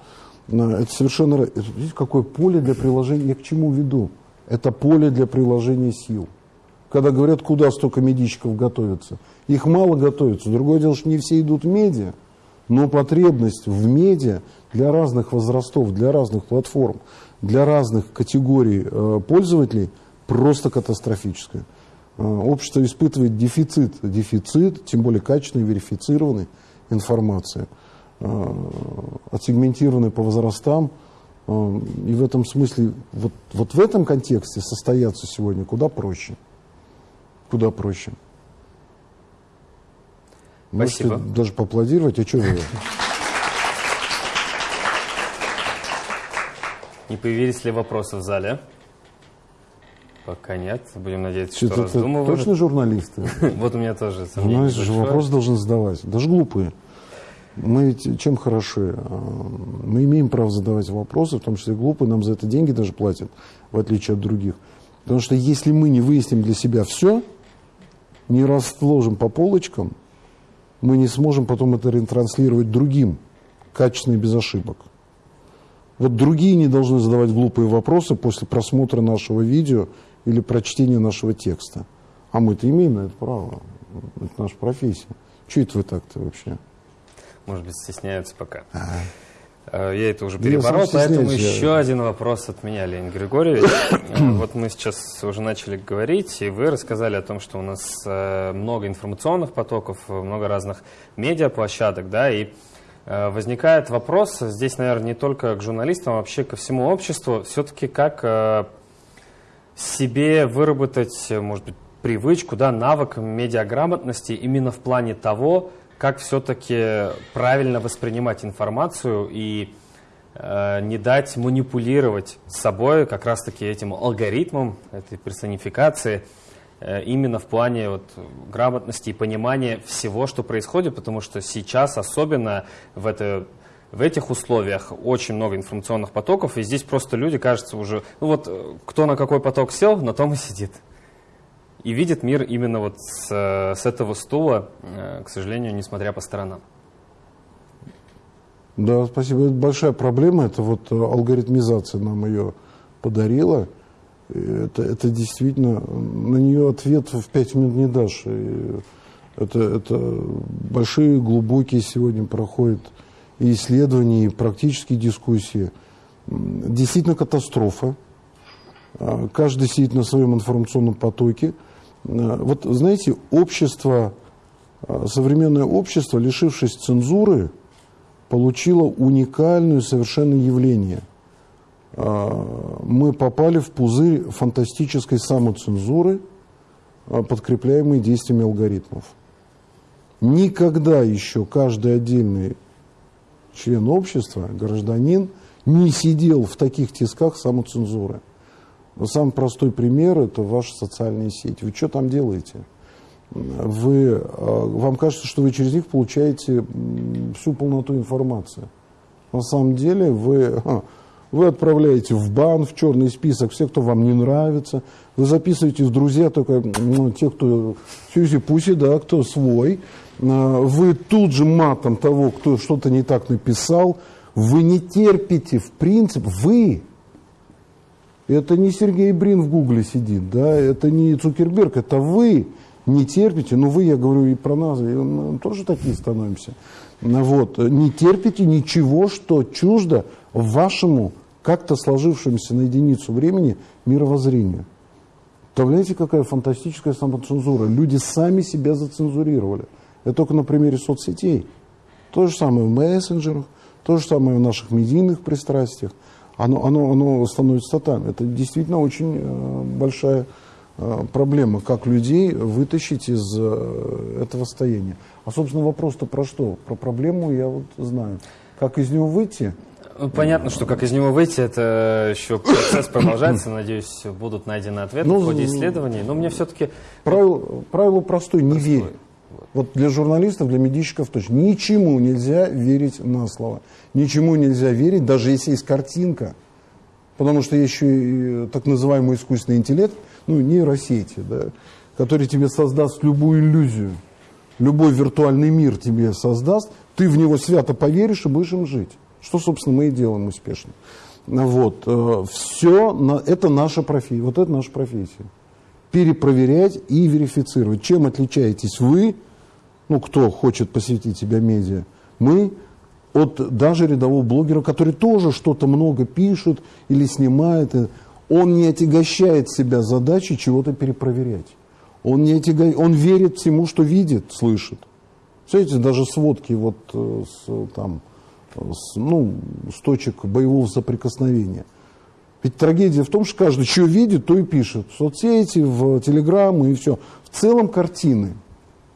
Это совершенно... Видите, какое поле для приложения... Я к чему веду? Это поле для приложения сил. Когда говорят, куда столько медийщиков готовятся – их мало готовятся. Другое дело, что не все идут в медиа, Но потребность в медиа для разных возрастов, для разных платформ, для разных категорий э, пользователей просто катастрофическая. Э, общество испытывает дефицит, дефицит, тем более качественной, верифицированной информации, э, отсегментированной по возрастам. И в этом смысле, вот, вот в этом контексте состояться сегодня куда проще. Куда проще. Спасибо. Можете даже поаплодировать, а что вы? Не появились ли вопросы в зале? Пока нет. Будем надеяться, что, что раздумывают. Точно журналисты? Вот у меня тоже. Журналисты же вопрос должен задавать. Даже глупые. Мы ведь чем хороши? А, мы имеем право задавать вопросы, в том числе глупые, нам за это деньги даже платят, в отличие от других. Потому что если мы не выясним для себя все, не расложим по полочкам, мы не сможем потом это ретранслировать другим, качественно и без ошибок. Вот другие не должны задавать глупые вопросы после просмотра нашего видео или прочтения нашего текста. А мы-то имеем на это право. Это наша профессия. Че это вы так-то вообще? Может быть, стесняются пока. А. Я это уже переборол, поэтому еще один вопрос от меня, Леонид Григорьевич. Вот мы сейчас уже начали говорить, и вы рассказали о том, что у нас э, много информационных потоков, много разных медиаплощадок, да, и э, возникает вопрос, здесь, наверное, не только к журналистам, а вообще ко всему обществу, все-таки как э, себе выработать, может быть, привычку, да, навык медиаграмотности именно в плане того, как все-таки правильно воспринимать информацию и э, не дать манипулировать собой как раз-таки этим алгоритмом, этой персонификации, э, именно в плане вот, грамотности и понимания всего, что происходит, потому что сейчас особенно в, это, в этих условиях очень много информационных потоков, и здесь просто люди, кажется, уже, ну вот, э, кто на какой поток сел, на том и сидит и видит мир именно вот с, с этого стула, э, к сожалению, несмотря по сторонам. Да, спасибо. Это большая проблема. Это вот э, алгоритмизация нам ее подарила. Это, это действительно, на нее ответ в пять минут не дашь. И это, это большие, глубокие сегодня проходят и исследования, и практические дискуссии. Действительно катастрофа. А, каждый сидит на своем информационном потоке. Э, вот, знаете, общество, э, современное общество, лишившись цензуры, получило уникальное совершенно явление. Э, мы попали в пузырь фантастической самоцензуры, подкрепляемой действиями алгоритмов. Никогда еще каждый отдельный член общества, гражданин, не сидел в таких тисках самоцензуры. Но самый простой пример – это ваши социальные сети. Вы что там делаете? Вы, а, вам кажется, что вы через них получаете всю полноту информации. На самом деле вы, вы отправляете в бан, в черный список всех, кто вам не нравится. Вы записываете в друзья только ну, тех, кто сюзи-пуси, да, кто свой. А, вы тут же матом того, кто что-то не так написал. Вы не терпите, в принципе, вы это не Сергей Брин в Гугле сидит, да, это не Цукерберг, это вы не терпите, ну вы, я говорю и про нас, и мы тоже такие становимся. Вот, не терпите ничего, что чуждо вашему как-то сложившемуся на единицу времени мировоззрению. Представляете, какая фантастическая самоцензура. Люди сами себя зацензурировали. Это только на примере соцсетей. То же самое в мессенджерах, то же самое в наших медийных пристрастиях оно, оно, оно становится там. Это действительно очень э, большая э, проблема, как людей вытащить из э, этого состояния. А, собственно, вопрос-то про что? Про проблему я вот знаю. Как из него выйти? Ну, понятно, что как из него выйти, это еще процесс продолжается. Надеюсь, будут найдены ответы ну, в ходе исследований. Но мне все-таки... Правило, правило простое, не верь. Вот для журналистов, для медийщиков точно. Ничему нельзя верить на слово. Ничему нельзя верить, даже если есть картинка. Потому что еще и так называемый искусственный интеллект, ну, нейросети, да, который тебе создаст любую иллюзию. Любой виртуальный мир тебе создаст, ты в него свято поверишь и будешь им жить. Что, собственно, мы и делаем успешно. Вот. Э, Все, это наша профессия. Вот это наша профессия. Перепроверять и верифицировать. Чем отличаетесь вы ну, кто хочет посвятить себя медиа, Мы от даже рядового блогера, который тоже что-то много пишет или снимает, он не отягощает себя задачей чего-то перепроверять. Он, не отяга... он верит всему, что видит, слышит. Смотрите, даже сводки вот э, с, там, с, ну, с точек боевого соприкосновения. Ведь трагедия в том, что каждый что видит, то и пишет. В соцсети, в телеграммы и все. В целом картины.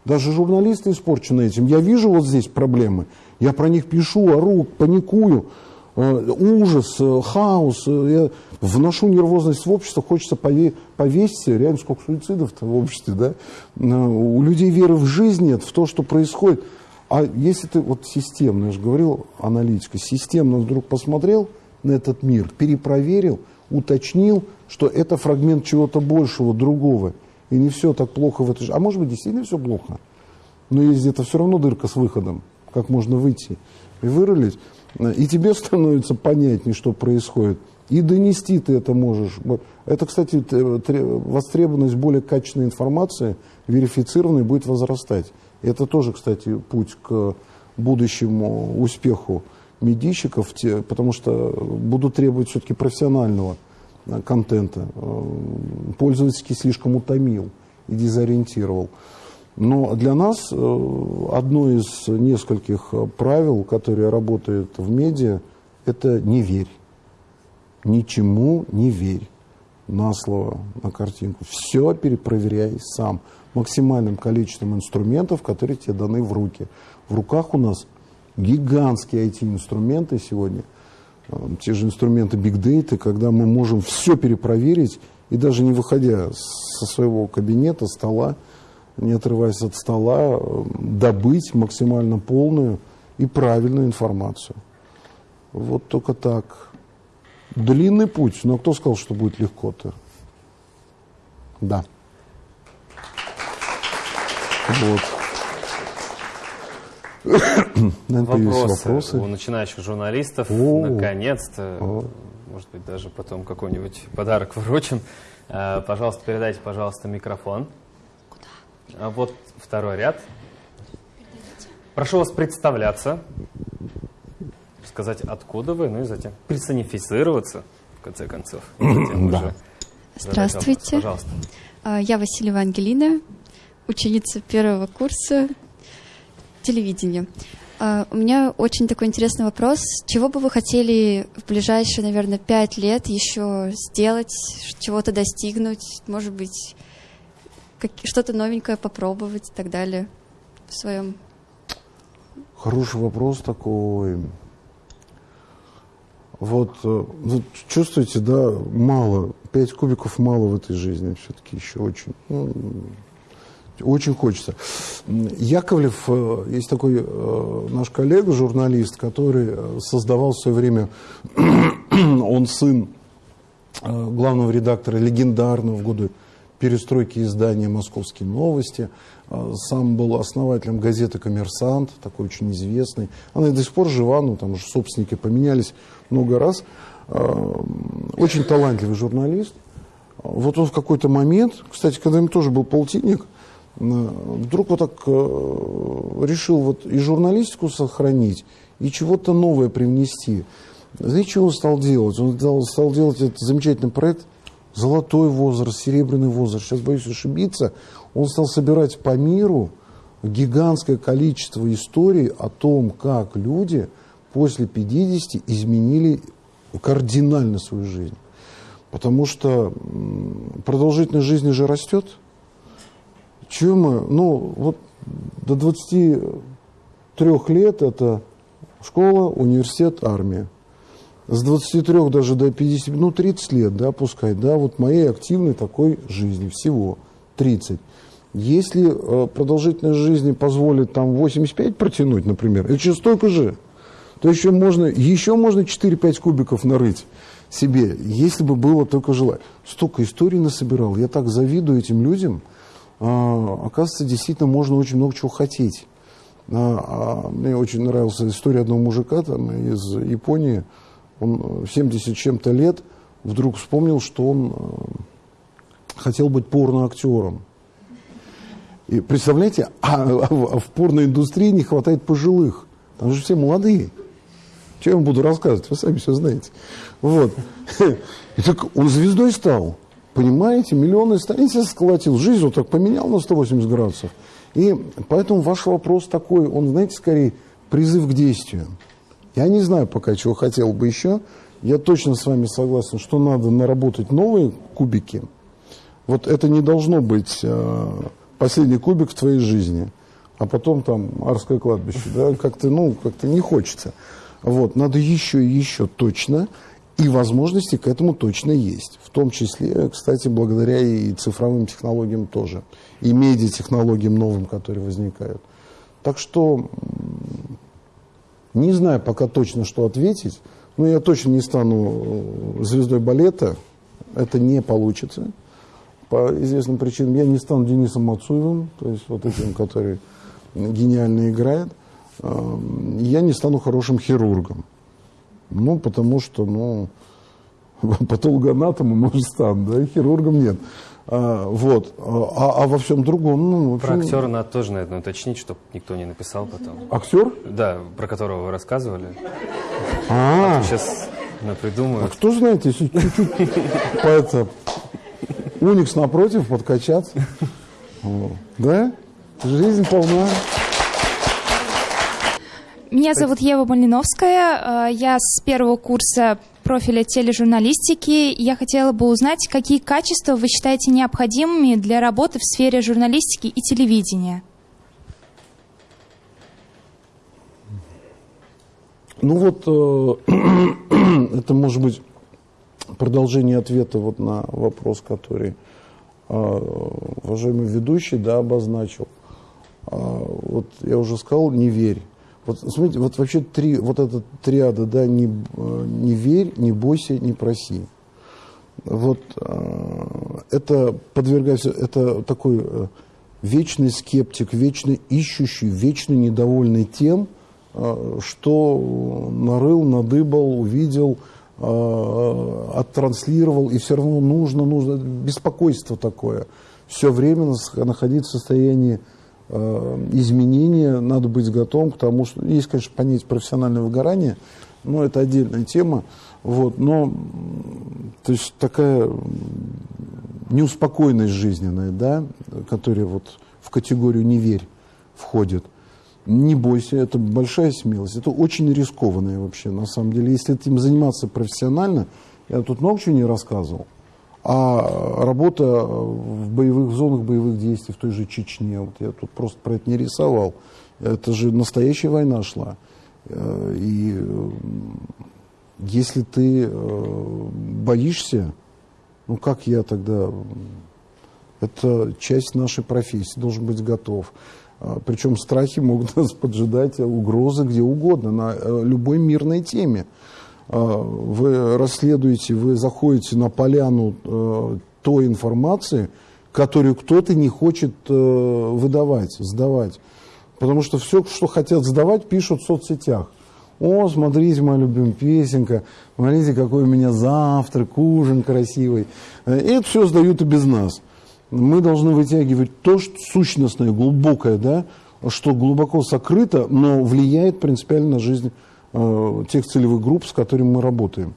Даже журналисты испорчены этим. Я вижу вот здесь проблемы. Я про них пишу, ору, паникую. Э, ужас, э, хаос. Я вношу нервозность в общество. Хочется повесить. Реально сколько суицидов в обществе. Да? У людей веры в жизнь нет, в то, что происходит. А если ты вот системно, я же говорил, аналитика, системно вдруг посмотрел – на этот мир, перепроверил, уточнил, что это фрагмент чего-то большего, другого. И не все так плохо в этой жизни. А может быть, действительно все плохо. Но есть где-то все равно дырка с выходом, как можно выйти и вырулить. И тебе становится понятнее, что происходит. И донести ты это можешь. Это, кстати, востребованность более качественной информации, верифицированной, будет возрастать. Это тоже, кстати, путь к будущему успеху медийщиков, те, потому что будут требовать все-таки профессионального э, контента. Э, пользовательский слишком утомил и дезориентировал. Но для нас э, одно из нескольких правил, которые работают в медиа, это не верь. Ничему не верь на слово, на картинку. Все перепроверяй сам. Максимальным количеством инструментов, которые тебе даны в руки. В руках у нас гигантские IT-инструменты сегодня, э, те же инструменты Big Data, когда мы можем все перепроверить, и даже не выходя со своего кабинета, стола, не отрываясь от стола, э, добыть максимально полную и правильную информацию. Вот только так. Длинный путь, но кто сказал, что будет легко-то? Да. Вот. Вопросы, вопросы у начинающих журналистов. Наконец-то. Может быть, даже потом какой-нибудь подарок вручим. А, пожалуйста, передайте, пожалуйста, микрофон. Куда? А вот второй ряд. Прошу вас представляться, сказать, откуда вы, ну и затем персонифицироваться, в конце концов. да. Здравствуйте. Пожалуйста. А, я Васильева Ангелина, ученица первого курса телевидения. Uh, у меня очень такой интересный вопрос. Чего бы вы хотели в ближайшие, наверное, пять лет еще сделать, чего-то достигнуть, может быть, что-то новенькое попробовать и так далее в своем? Хороший вопрос такой. Вот, э, вот чувствуете, да, мало, пять кубиков мало в этой жизни все-таки еще очень. Ну, очень хочется. Яковлев, э, есть такой э, наш коллега, журналист, который э, создавал в свое время, он сын главного редактора легендарного в годы перестройки издания «Московские новости». Сам был основателем газеты «Коммерсант», такой очень известный. Она и до сих пор жива, но там уже собственники поменялись много раз. Очень талантливый журналист. Вот он в какой-то момент, кстати, когда им тоже был полтинник, вдруг вот так э, решил вот и журналистику сохранить, и чего-то новое привнести. Знаете, что он стал делать? Он стал делать этот замечательный проект «Золотой возраст», «Серебряный возраст». Сейчас боюсь ошибиться. Он стал собирать по миру гигантское количество историй о том, как люди после 50 изменили кардинально свою жизнь. Потому что продолжительность жизни же растет – чего мы, ну, вот до 23 лет это школа, университет, армия. С 23 даже до 50, ну, 30 лет, да, пускай, да, вот моей активной такой жизни, всего 30. Если э, продолжительность жизни позволит там 85 протянуть, например, это же столько же, то еще можно, еще можно 4-5 кубиков нарыть себе, если бы было только желание. Столько историй насобирал, я так завидую этим людям – оказывается, действительно можно очень много чего хотеть. А, а, мне очень нравилась история одного мужика там, из Японии. Он 70 чем-то лет вдруг вспомнил, что он э, хотел быть порноактером. И представляете, а, а в порноиндустрии не хватает пожилых. Там же все молодые. Что я вам буду рассказывать? Вы сами все знаете. Вот. И так он звездой стал. Понимаете, миллионы страниц сколотил. Жизнь вот так поменял на 180 градусов. И поэтому ваш вопрос такой, он, знаете, скорее призыв к действию. Я не знаю пока, чего хотел бы еще. Я точно с вами согласен, что надо наработать новые кубики. Вот это не должно быть э, последний кубик в твоей жизни, а потом там Арское кладбище. Да? Как-то, ну, как-то не хочется. Вот, надо еще и еще точно. И возможности к этому точно есть. В том числе, кстати, благодаря и цифровым технологиям тоже. И медиатехнологиям новым, которые возникают. Так что не знаю пока точно, что ответить. Но я точно не стану э, звездой балета. Это не получится. По известным причинам. Я не стану Денисом Мацуевым, то есть вот этим, который гениально играет. Эм, я не стану хорошим хирургом. Ну, потому что, ну, патологоанатомом, может, стану, да, хирургом нет. А, вот. А, а во всем другом, ну, в общем... Про актера надо тоже, наверное, уточнить, чтобы никто не написал потом. Актер? Да, про которого вы рассказывали. А, а сейчас придумаю. А кто знает, если чуть-чуть по это Уникс напротив подкачаться. Да? Жизнь полна. Меня зовут Ева Малиновская. Э, я с первого курса профиля тележурналистики. Я хотела бы узнать, какие качества вы считаете необходимыми для работы в сфере журналистики и телевидения? Ну вот, э, это может быть продолжение ответа вот на вопрос, который э, уважаемый ведущий да, обозначил. Вот я уже сказал, не верь. Вот смотрите, вот вообще три, вот эта триада, да, не, не верь, не бойся, не проси. Вот э, это подвергается, это такой э, вечный скептик, вечно ищущий, вечно недовольный тем, э, что нарыл, надыбал, увидел, оттранслировал, и все равно нужно, нужно, беспокойство такое. Все время находиться в состоянии изменения, надо быть готовым к тому, что есть, конечно, понятие профессиональное выгорание, но это отдельная тема. Вот, но то есть такая неуспокоенность жизненная, да, которая вот в категорию «не верь» входит. Не бойся, это большая смелость, это очень рискованное вообще, на самом деле. Если этим заниматься профессионально, я тут много чего не рассказывал, а работа в боевых зонах боевых действий в той же Чечне, вот я тут просто про это не рисовал, это же настоящая война шла. Э, и э, если ты э, боишься, ну как я тогда, это часть нашей профессии, должен быть готов. Причем страхи могут нас поджидать, угрозы где угодно, на любой мирной теме. А, вы расследуете, вы заходите на поляну э, той информации, которую кто-то не хочет э, выдавать, сдавать. Потому что все, что хотят сдавать, пишут в соцсетях. О, смотрите, моя любимая песенка, смотрите, какой у меня завтрак, ужин красивый. И это все сдают и без нас. Мы должны вытягивать то, что сущностное, глубокое, да, что глубоко сокрыто, но влияет принципиально на жизнь Э, тех целевых групп, с которыми мы работаем.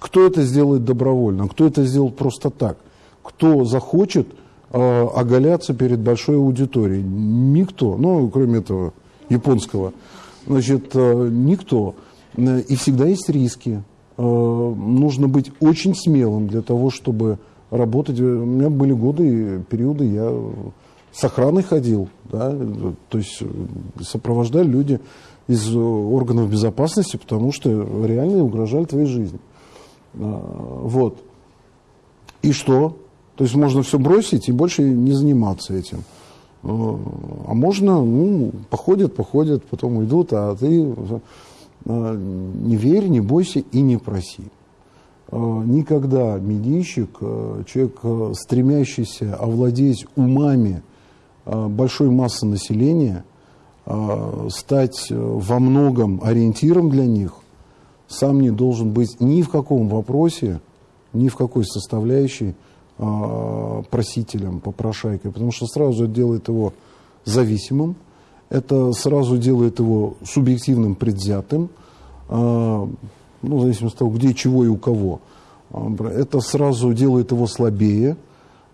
Кто это сделает добровольно, кто это сделает просто так, кто захочет э, оголяться перед большой аудиторией. Никто, ну, кроме этого японского. Значит, э, никто. И всегда есть риски. Э, нужно быть очень смелым для того, чтобы работать. У меня были годы, периоды, я с охраной ходил, да, то есть сопровождали люди из органов безопасности, потому что реально угрожали твоей жизни. А, вот. И что? То есть можно все бросить и больше не заниматься этим. А, а можно, ну, походят, походят, потом уйдут, а ты а, не верь, не бойся и не проси. Никогда медийщик, человек, стремящийся овладеть умами большой массы населения – Э, стать э, во многом ориентиром для них, сам не должен быть ни в каком вопросе, ни в какой составляющей э, просителем, попрошайкой, потому что сразу делает его зависимым Это сразу делает его субъективным, предвзятым, ну, в зависимости от того, где, чего и у кого. Это сразу делает его слабее.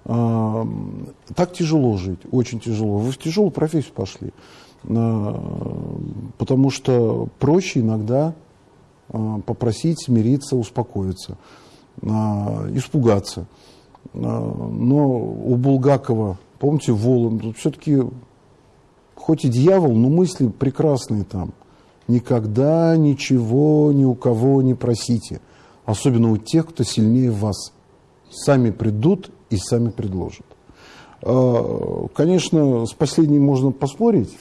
Так тяжело жить, очень тяжело. Вы в тяжелую профессию пошли. Потому что проще иногда попросить смириться, успокоиться, испугаться. Но у Булгакова, помните, Волан, все-таки хоть и дьявол, но мысли прекрасные там. Никогда ничего ни у кого не просите, особенно у тех, кто сильнее вас. Сами придут и сами предложат. А, конечно, с последним можно поспорить,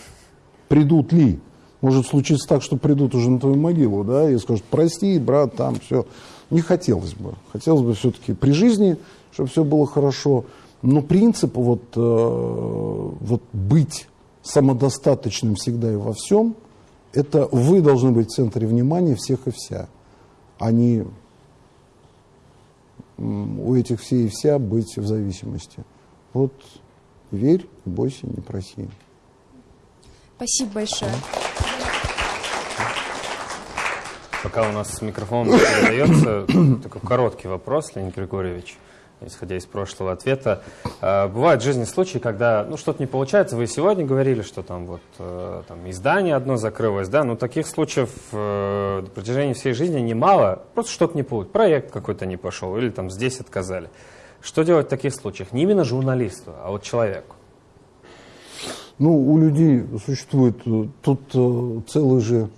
придут ли. Может случиться так, что придут уже на твою могилу, да, и скажут, прости, брат, там все. Не хотелось бы. Хотелось бы все-таки при жизни, чтобы все было хорошо. Но принцип вот, э, вот быть самодостаточным всегда и во всем, это вы должны быть в центре внимания всех и вся, а не у этих все и вся быть в зависимости. Вот верь, бойся, не проси. Спасибо большое. Пока у нас микрофон передается, такой короткий вопрос, Леонид Григорьевич исходя из прошлого ответа. А, бывают в жизни случаи, когда ну, что-то не получается. Вы сегодня говорили, что там вот э, там, издание одно закрылось, да, но таких случаев э, на протяжении всей жизни немало. Просто что-то не получилось, проект какой-то не пошел или там здесь отказали. Что делать в таких случаях? Не именно журналисту, а вот человеку. Ну, у людей существует э, тут целый же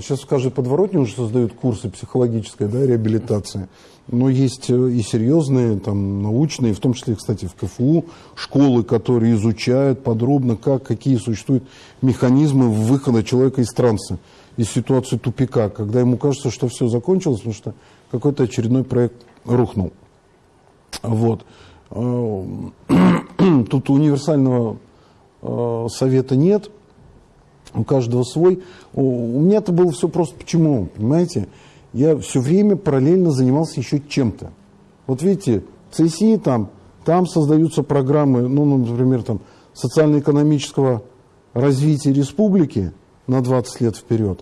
Сейчас, скажи, подворотни уже создают курсы психологической да, реабилитации. Но есть э, и серьезные, там, научные, в том числе, кстати, в КФУ, школы, которые изучают подробно, как, какие существуют механизмы выхода человека из транса, из ситуации тупика, когда ему кажется, что все закончилось, потому что какой-то очередной проект рухнул. Вот. Э, тут универсального э, совета нет, у каждого свой. У меня это было все просто почему, понимаете? я все время параллельно занимался еще чем-то. Вот видите, ЦСИ там, там создаются программы, ну, ну, например, там, социально-экономического развития республики на 20 лет вперед.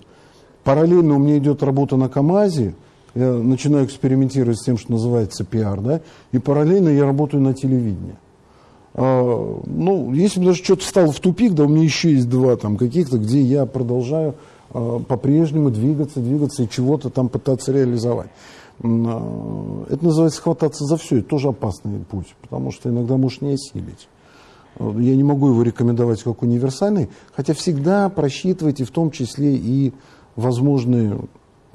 Параллельно у меня идет работа на КАМАЗе, я начинаю экспериментировать с тем, что называется пиар, да, и параллельно я работаю на телевидении. А, ну, если бы даже что-то стало в тупик, да, у меня еще есть два там каких-то, где я продолжаю Э, по-прежнему двигаться, двигаться и чего-то там пытаться реализовать. Э, это называется хвататься за все. Это тоже опасный путь, потому что иногда можешь не осилить. Я не могу его рекомендовать как универсальный, хотя всегда просчитывайте в том числе и возможные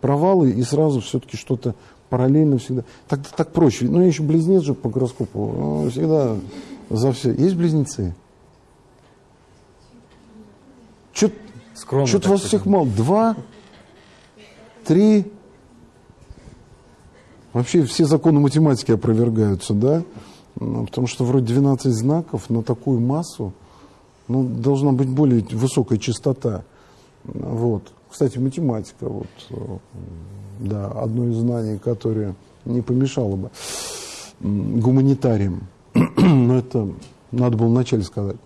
провалы, и сразу все-таки что-то параллельно всегда. Так, так проще. Ну, я еще близнец же по гороскопу. Всегда за все. Есть близнецы? Скромно. Что-то вас всех мало. Два, три. Вообще все законы математики опровергаются, да? Ну, потому что вроде 12 знаков на такую массу ну, должна быть более высокая частота. Вот. Кстати, математика, вот, да, одно из знаний, которое не помешало бы гуманитариям. Но это надо было вначале сказать.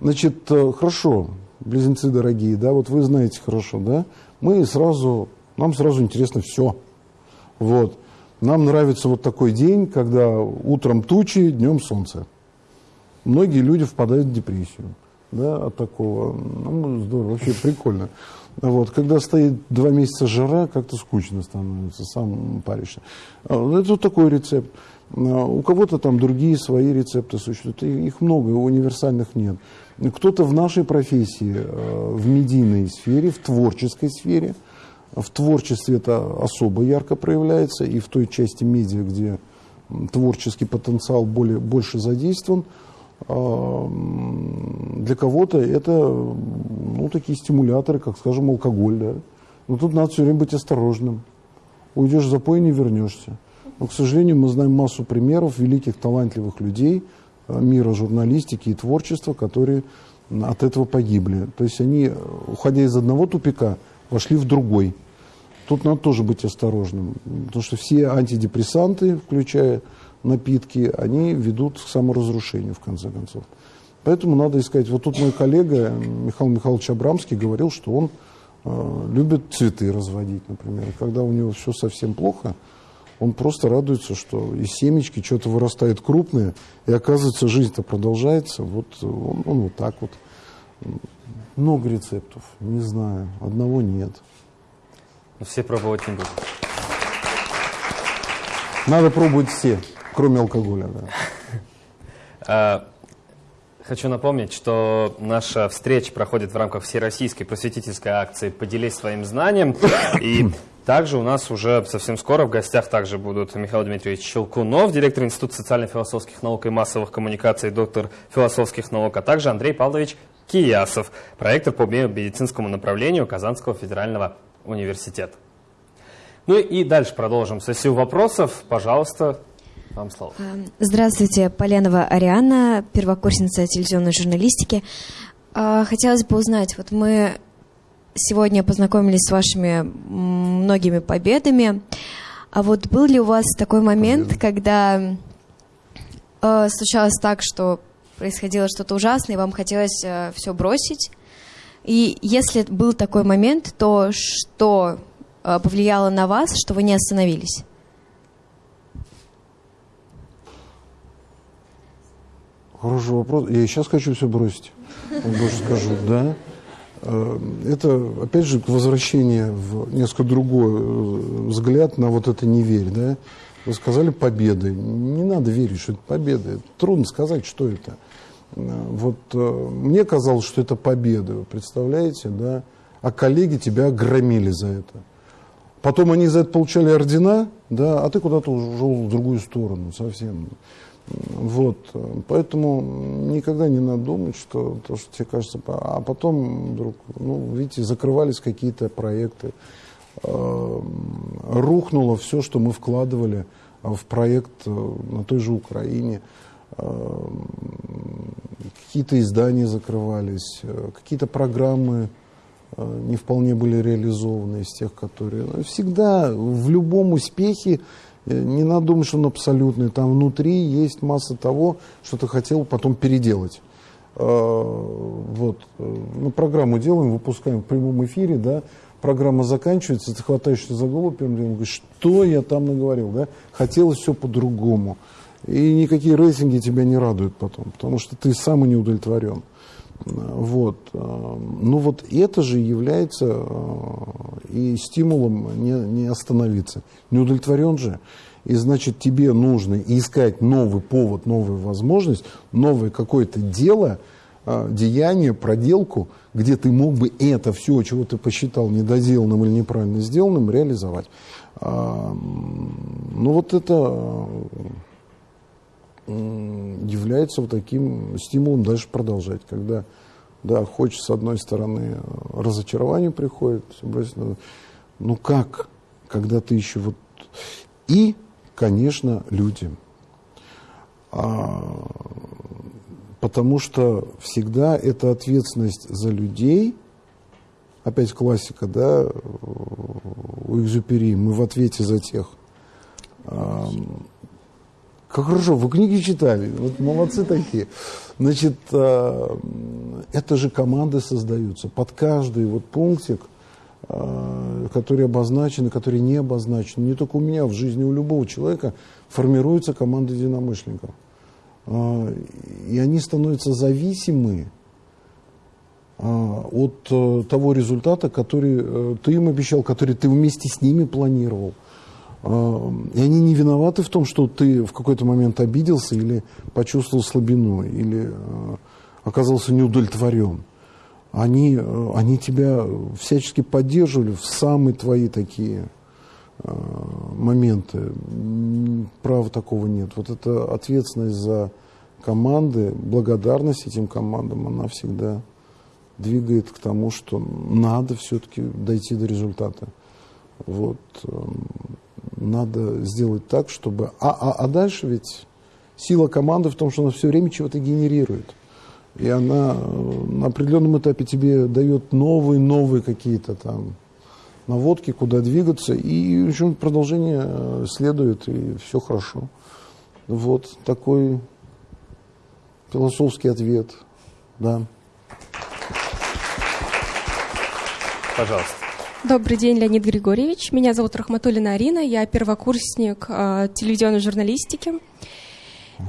Значит, э, хорошо, близнецы дорогие, да, вот вы знаете хорошо, да, мы сразу, нам сразу интересно все. Вот. Нам нравится вот такой день, когда утром тучи, днем солнце. Многие люди впадают в депрессию да, от такого. Ну, здорово, вообще прикольно. Вот, когда стоит два месяца жара, как-то скучно становится, сам паришься. А, это вот такой рецепт. А, у кого-то там другие свои рецепты существуют. Их много, универсальных нет. Кто-то в нашей профессии, э, в медийной сфере, в творческой сфере, в творчестве это особо ярко проявляется, и в той части медиа, где творческий потенциал более, больше задействован, э, для кого-то это ну, такие стимуляторы, как, скажем, алкоголь. Да? Но тут надо все время быть осторожным. Уйдешь в запой, не вернешься. Но, к сожалению, мы знаем массу примеров великих талантливых людей – мира журналистики и творчества, которые от этого погибли. То есть они, уходя из одного тупика, вошли в другой. Тут надо тоже быть осторожным, потому что все антидепрессанты, включая напитки, они ведут к саморазрушению, в конце концов. Поэтому надо искать. Вот тут мой коллега Михаил Михайлович Абрамский говорил, что он э, любит цветы разводить, например. Когда у него все совсем плохо, он просто радуется, что из семечки что-то вырастает крупное, и оказывается, жизнь-то продолжается. Вот он, он вот так вот. Много рецептов, не знаю, одного нет. Но все пробовать не будут. Надо пробовать все, кроме алкоголя, да. А, хочу напомнить, что наша встреча проходит в рамках всероссийской просветительской акции «Поделись своим знанием». И также у нас уже совсем скоро в гостях также будут Михаил Дмитриевич Щелкунов, директор Института социально-философских наук и массовых коммуникаций, доктор философских наук, а также Андрей Павлович Киясов, проектор по медицинскому направлению Казанского федерального университета. Ну и дальше продолжим сессию вопросов. Пожалуйста, вам слово. Здравствуйте, Поленова Ариана, первокурсница телевизионной журналистики. А, хотелось бы узнать, вот мы сегодня познакомились с вашими многими победами. А вот был ли у вас такой момент, Победа. когда э, случалось так, что происходило что-то ужасное, и вам хотелось э, все бросить? И если был такой момент, то что э, повлияло на вас, что вы не остановились? Хороший вопрос. Я сейчас хочу все бросить. Больше скажу, да. Э, это, опять же, возвращение в несколько другой э, взгляд на вот это «не верь». Да? Вы сказали «победы». Не надо верить, что это победа. Трудно сказать, что это. Э, вот мне казалось, что это победа, вы представляете, да? А коллеги тебя громили за это. Потом они за это получали ордена, да, а ты куда-то ушел в другую сторону совсем. Вот, поэтому никогда не надо думать, что то, что тебе кажется, а потом вдруг, ну, видите, закрывались какие-то проекты, э, рухнуло все, что мы вкладывали в проект э, на той же Украине, э, какие-то издания закрывались, какие-то программы не вполне были реализованы из тех, которые... Всегда в любом успехе не надо думать, что он абсолютный. Там внутри есть масса того, что ты хотел потом переделать. А, вот. Мы программу делаем, выпускаем в прямом эфире, да, программа заканчивается, ты хватаешься за голову первым делом, говоришь, что я там наговорил, да, хотелось все по-другому. И никакие рейтинги тебя не радуют потом, потому что ты сам и не удовлетворен. Вот. Ну вот это же является э, и стимулом не, не остановиться. Не удовлетворен же. И значит тебе нужно искать новый повод, новую возможность, новое какое-то дело, э, деяние, проделку, где ты мог бы это все, чего ты посчитал недоделанным или неправильно сделанным, реализовать. Ну вот это является вот таким стимулом дальше продолжать, когда да, хочешь с одной стороны разочарование приходит, ну как, когда ты еще вот... И, конечно, люди. А, потому что всегда это ответственность за людей, опять классика, да, у Экзюпери, мы в ответе за тех, как хорошо, вы книги читали, вот молодцы такие. Значит, э, это же команды создаются под каждый вот пунктик, э, который обозначен который не обозначен. Не только у меня, в жизни у любого человека формируется команда единомышленников. Э, и они становятся зависимы от того результата, который ты им обещал, который ты вместе с ними планировал. А, и они не виноваты в том, что ты в какой-то момент обиделся или почувствовал слабину, или а, оказался неудовлетворен. Они, а, они тебя всячески поддерживали в самые твои такие моменты. Права такого нет. Вот эта ответственность за команды, благодарность этим командам, она всегда двигает к тому, что надо все-таки дойти до результата. Вот. Надо сделать так, чтобы... А, а, а дальше ведь сила команды в том, что она все время чего-то генерирует. И она э, на определенном этапе тебе дает новые-новые какие-то там наводки, куда двигаться, и в общем, продолжение э, следует, и все хорошо. Вот такой философский ответ да. Пожалуйста. Добрый день, Леонид Григорьевич. Меня зовут Рахматулина Арина. Я первокурсник э, телевизионной журналистики.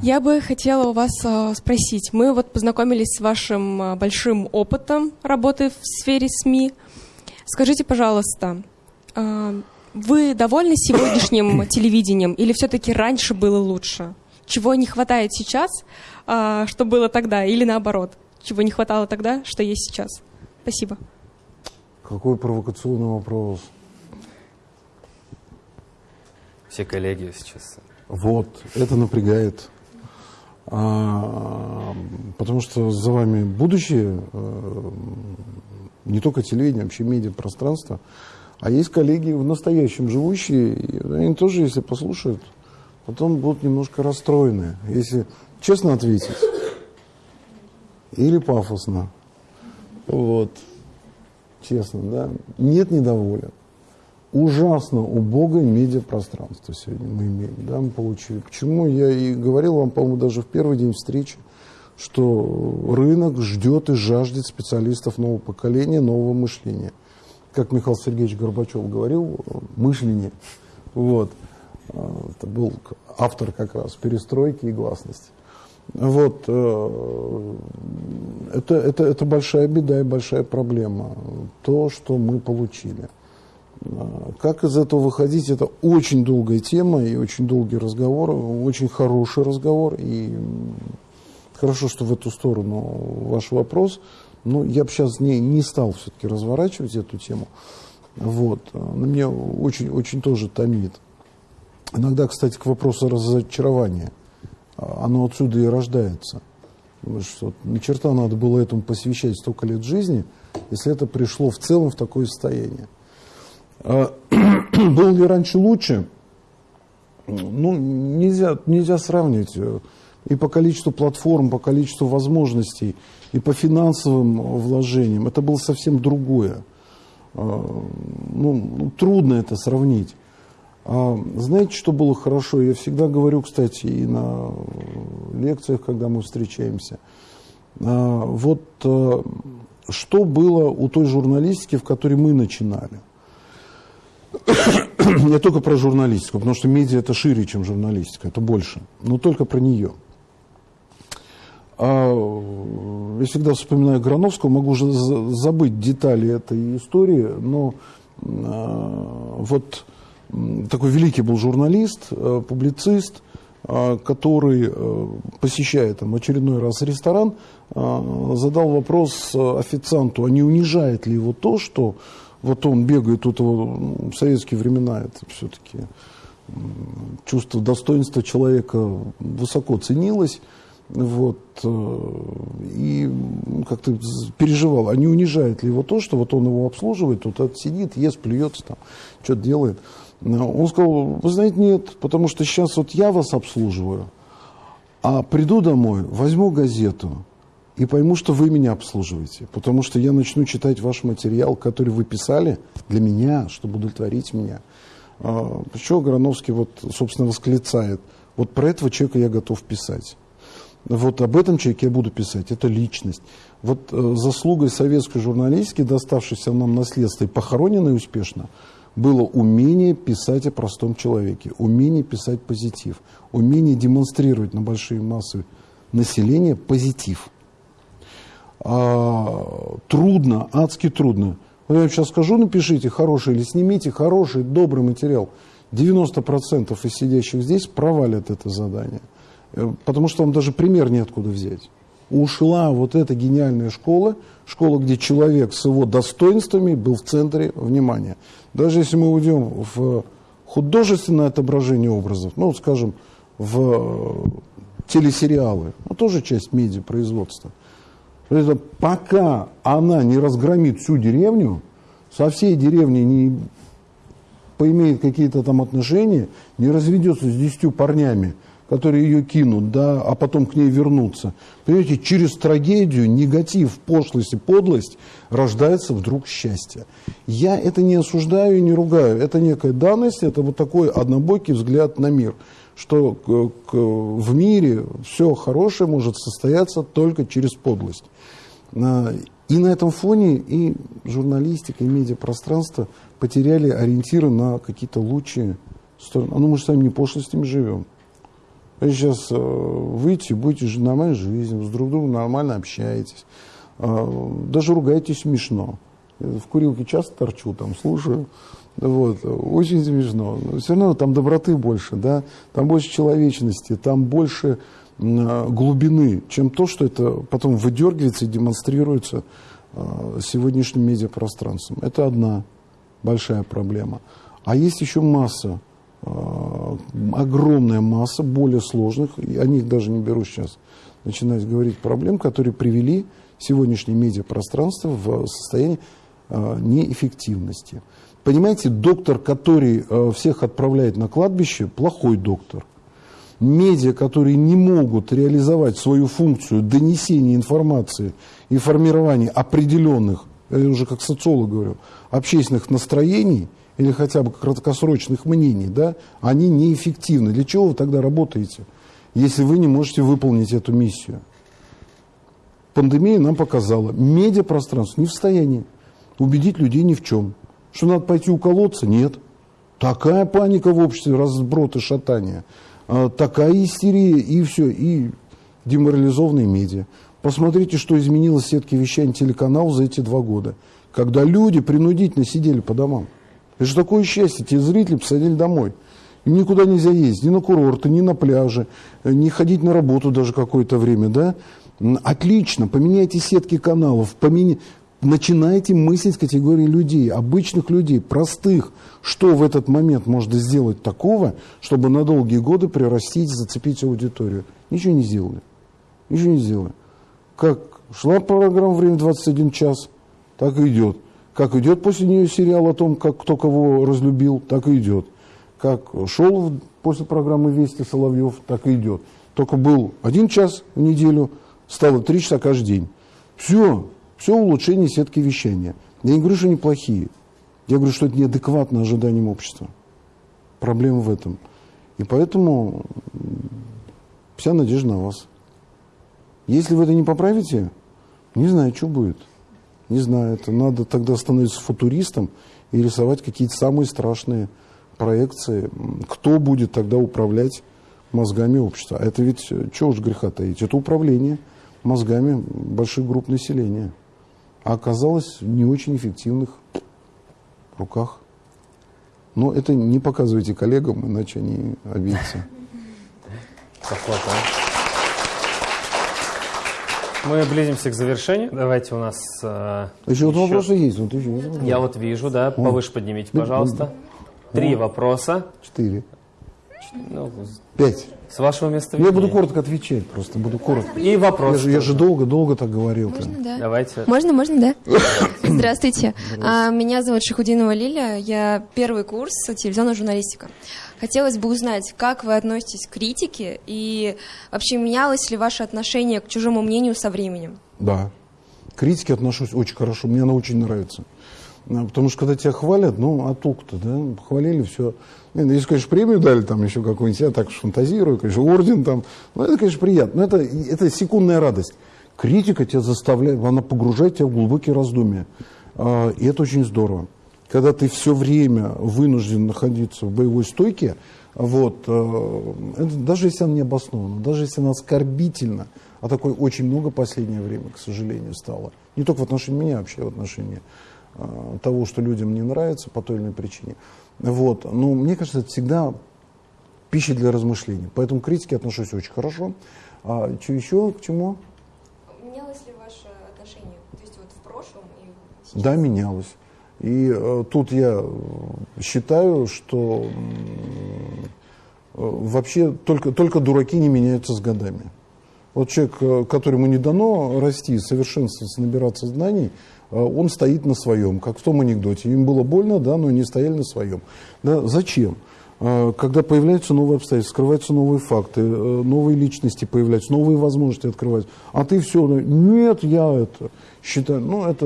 Я бы хотела у вас э, спросить. Мы вот познакомились с вашим э, большим опытом работы в сфере СМИ. Скажите, пожалуйста, э, вы довольны сегодняшним телевидением или все-таки раньше было лучше? Чего не хватает сейчас, э, что было тогда, или наоборот? Чего не хватало тогда, что есть сейчас? Спасибо. Какой провокационный вопрос. Все коллеги сейчас. Вот, это напрягает. А, потому что за вами будущее, а, не только телевидение, вообще медиапространство. А есть коллеги в настоящем живущие, и они тоже, если послушают, потом будут немножко расстроены. Если честно ответить или пафосно. Вот честно, да, нет недоволен. Ужасно убогое медиапространство сегодня мы имеем, да, мы получили. Почему я и говорил вам, по-моему, даже в первый день встречи, что рынок ждет и жаждет специалистов нового поколения, нового мышления. Как Михаил Сергеевич Горбачев говорил, мышление. Вот. Это был автор как раз перестройки и гласности. Вот, э, это, это, это большая беда и большая проблема, то, что мы получили. А, как из этого выходить, это очень долгая тема и очень долгий разговор, очень хороший разговор. И хорошо, что в эту сторону ваш вопрос. Но я бы сейчас не, не стал все-таки разворачивать эту тему. Вот. На меня очень, очень тоже томит. Иногда, кстати, к вопросу разочарования – оно отсюда и рождается. Потому что ни черта надо было этому посвящать столько лет жизни, если это пришло в целом в такое состояние. А, было ли раньше лучше? Ну, нельзя, нельзя сравнивать. И по количеству платформ, по количеству возможностей, и по финансовым вложениям. Это было совсем другое. А, ну, трудно это сравнить. А, знаете, что было хорошо? Я всегда говорю, кстати, и на лекциях, когда мы встречаемся. А, вот а, что было у той журналистики, в которой мы начинали? Не только про журналистику, потому что медиа это шире, чем журналистика, это больше, но только про нее. Я всегда вспоминаю Грановского, могу уже забыть детали этой истории, но вот такой великий был журналист, э, публицист, э, который, э, посещая там очередной раз ресторан, задал вопрос официанту, а не унижает ли его то, что вот он бегает, тут его в советские времена это все-таки чувство достоинства человека высоко ценилось, вот, и как-то переживал, а не унижает ли его то, что вот он его обслуживает, вот сидит, ест, плюется, там, что-то делает. Он сказал, вы знаете, нет, потому что сейчас вот я вас обслуживаю, а приду домой, возьму газету и пойму, что вы меня обслуживаете, потому что я начну читать ваш материал, который вы писали для меня, чтобы удовлетворить меня. А, Почему Грановский вот, собственно, восклицает, вот про этого человека я готов писать. Вот об этом человеке я буду писать, это личность. Вот э, заслугой советской журналистики, доставшейся нам наследство и похороненной успешно, было умение писать о простом человеке, умение писать позитив, умение демонстрировать на большие массы населения позитив. А, трудно, адски трудно. Вот я вам сейчас скажу, напишите хороший или снимите хороший, добрый материал. 90% из сидящих здесь провалят это задание. Э, потому что вам даже пример неоткуда взять. Ушла вот эта гениальная школа, школа, где человек с его достоинствами был в центре внимания. Даже если мы уйдем в художественное отображение образов, ну, скажем, в э, телесериалы, ну, тоже часть медиапроизводства. Это пока она не разгромит всю деревню, со всей деревней не поимеет какие-то там отношения, не разведется с десятью парнями, которые ее кинут, да, а потом к ней вернутся. Понимаете, через трагедию, негатив, пошлость и подлость рождается вдруг счастье. Я это не осуждаю и не ругаю. Это некая данность, это вот такой однобокий взгляд на мир что к, к, в мире все хорошее может состояться только через подлость. И на этом фоне и журналистика, и медиапространство потеряли ориентиры на какие-то лучшие стороны. А ну мы же сами не пошлостями живем. Вы сейчас э, выйдете, будете нормальной жизнью, с друг другом нормально общаетесь. Э, даже ругаетесь смешно. В курилке часто торчу, там слушаю. Вот, очень смешно. Но все равно там доброты больше, да, там больше человечности, там больше э, глубины, чем то, что это потом выдергивается и демонстрируется э, сегодняшним медиапространством. Это одна большая проблема. А есть еще масса Э, огромная масса более сложных, и о них даже не беру сейчас начинать говорить, проблем, которые привели сегодняшнее медиапространство в состояние э, неэффективности. Понимаете, доктор, который э, всех отправляет на кладбище, плохой доктор. Медиа, которые не могут реализовать свою функцию донесения информации и формирования определенных, я уже как социолог говорю, общественных настроений – или хотя бы краткосрочных мнений, да, они неэффективны. Для чего вы тогда работаете, если вы не можете выполнить эту миссию? Пандемия нам показала, медиапространство не в состоянии убедить людей ни в чем. Что надо пойти уколоться? Нет. Такая паника в обществе, разброд и шатание. А, такая истерия и все, и деморализованные медиа. Посмотрите, что изменилось в сетке вещания телеканалов за эти два года, когда люди принудительно сидели по домам. Это же такое счастье, те зрители посадили домой. Им никуда нельзя ездить, ни на курорты, ни на пляжи, э, не ходить на работу даже какое-то время, да? Отлично, поменяйте сетки каналов, поменя... начинайте мыслить категории людей, обычных людей, простых. Что в этот момент можно сделать такого, чтобы на долгие годы прирастить, зацепить аудиторию? Ничего не сделали. Ничего не сделали. Как шла программа «Время 21 час», так и идет. Как идет после нее сериал о том, как кто кого разлюбил, так и идет. Как шел после программы «Вести» Соловьев, так и идет. Только был один час в неделю, стало три часа каждый день. Все, все улучшение сетки вещания. Я не говорю, что они плохие. Я говорю, что это неадекватно ожиданиям общества. Проблема в этом. И поэтому вся надежда на вас. Если вы это не поправите, не знаю, что будет. Не знаю, это надо тогда становиться футуристом и рисовать какие-то самые страшные проекции. Кто будет тогда управлять мозгами общества? А это ведь, э, чего уж греха таить, это управление мозгами больших групп населения. А оказалось в не очень эффективных руках. Но это не показывайте коллегам, иначе они обидятся. А? Мы близимся к завершению. Давайте у нас... Э, еще вот вопросы есть. Вот еще Я вот вижу, да. Повыше поднимите, пожалуйста. Три вопроса. Четыре. Ну, Пять. С вашего места Я буду коротко отвечать, просто буду коротко. И вопрос. Я же, я же долго, долго так говорил. Можно, да. Давайте. Можно, можно, да. Здравствуйте. А, меня зовут Шахудинова Лиля. Я первый курс телевизионная журналистика. Хотелось бы узнать, как вы относитесь к критике и вообще менялось ли ваше отношение к чужому мнению со временем? Да. К критике отношусь очень хорошо. Мне она очень нравится. А, потому что когда тебя хвалят, ну, а толку-то, да, хвалили, все. Ну, если, конечно, премию дали, там еще какую-нибудь, я так фантазирую, конечно, орден там, ну, это, конечно, приятно, но это, это секундная радость. Критика тебя заставляет, она погружает тебя в глубокие раздумья. А, и это очень здорово когда ты все время вынужден находиться в боевой стойке, вот, э, даже если она не обоснована, даже если она оскорбительна, а такое очень много последнее время, к сожалению, стало. Не только в отношении меня, вообще в отношении э, того, что людям не нравится по той или иной причине. Вот. Но мне кажется, это всегда пища для размышлений. Поэтому к критике отношусь очень хорошо. А что еще? К чему? Менялось ли ваше отношение? То есть вот в прошлом и сейчас? Да, менялось. И э, тут я считаю, что э, вообще только, только дураки не меняются с годами. Вот человек, э, которому не дано расти, совершенствоваться, набираться знаний, э, он стоит на своем, как в том анекдоте. Им было больно, да, но они стояли на своем. Да, зачем? Э, когда появляются новые обстоятельства, скрываются новые факты, э, новые личности появляются, новые возможности открываются. А ты все, нет, я это считаю, ну это,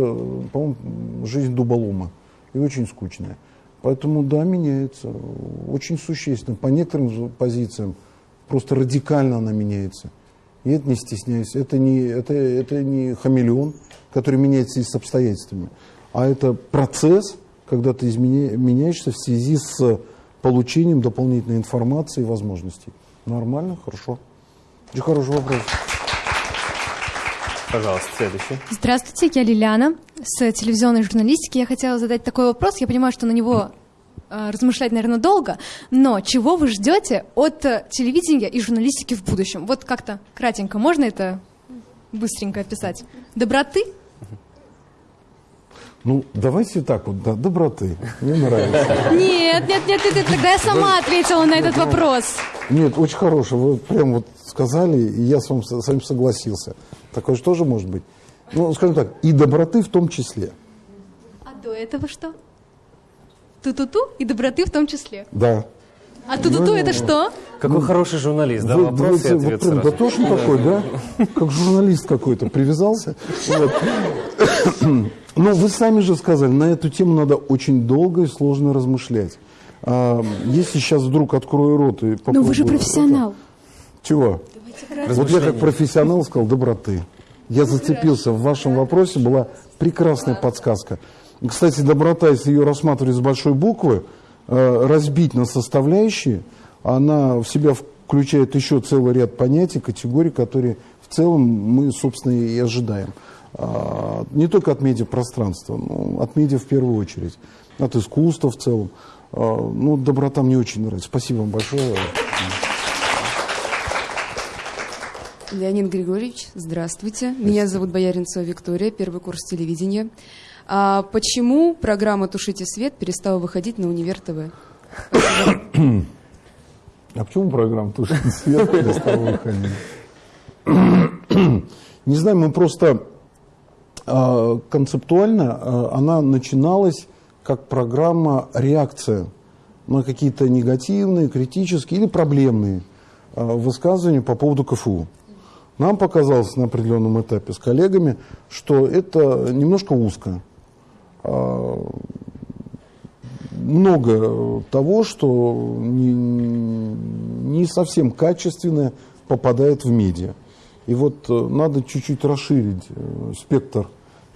по-моему, жизнь дуболома и очень скучная. Поэтому да, меняется, очень существенно. По некоторым позициям просто радикально она меняется. И это не стесняйся, это не, это, это не хамелеон, который меняется и с обстоятельствами, а это процесс, когда ты изменя, меняешься в связи с получением дополнительной информации и возможностей. Нормально, хорошо. Очень хороший вопрос. Пожалуйста, следующий. Здравствуйте, я Лилиана с телевизионной журналистики. Я хотела задать такой вопрос. Я понимаю, что на него э, размышлять, наверное, долго, но чего вы ждете от э, телевидения и журналистики в будущем? Вот как-то кратенько, можно это быстренько описать? Доброты? Ну, давайте так вот, да, доброты. Мне нравится. Нет, нет, нет, нет, тогда я сама ответила на этот вопрос. Нет, очень хороший. Вы прям вот сказали, и я с вами, с вами согласился. Такое же тоже может быть. Ну, скажем так, и доброты в том числе. А до этого что? Ту-ту-ту и доброты в том числе. Да. А ту-ту-ту это что? Какой ну, хороший журналист, да? Вы, Вопрос вы, и ответ вот прям дотошный такой, да? Как журналист какой-то привязался. Вот. Ну, вы сами же сказали, на эту тему надо очень долго и сложно размышлять. А, если сейчас вдруг открою рот и попробую... Но вы же профессионал. Чего? Вот я как профессионал сказал доброты. Я зацепился. В вашем вопросе была прекрасная подсказка. Кстати, доброта, если ее рассматривать с большой буквы, разбить на составляющие, она в себя включает еще целый ряд понятий, категорий, которые в целом мы, собственно, и ожидаем. А, не только от медиапространства, но от медиа в первую очередь, от искусства в целом. А, ну, доброта мне очень нравится. Спасибо вам большое. Леонид Григорьевич, здравствуйте. Меня зовут Бояринцева Виктория, первый курс телевидения. А почему программа «Тушите свет» перестала выходить на Универ ТВ? А почему программа «Тушите свет» перестала выходить? Не знаю, мы просто а, концептуально а, она начиналась как программа реакция на какие-то негативные, критические или проблемные а, высказывания по поводу КФУ. Нам показалось на определенном этапе с коллегами, что это немножко узко. Много того, что не, не совсем качественное попадает в медиа. И вот э, надо чуть-чуть расширить э, спектр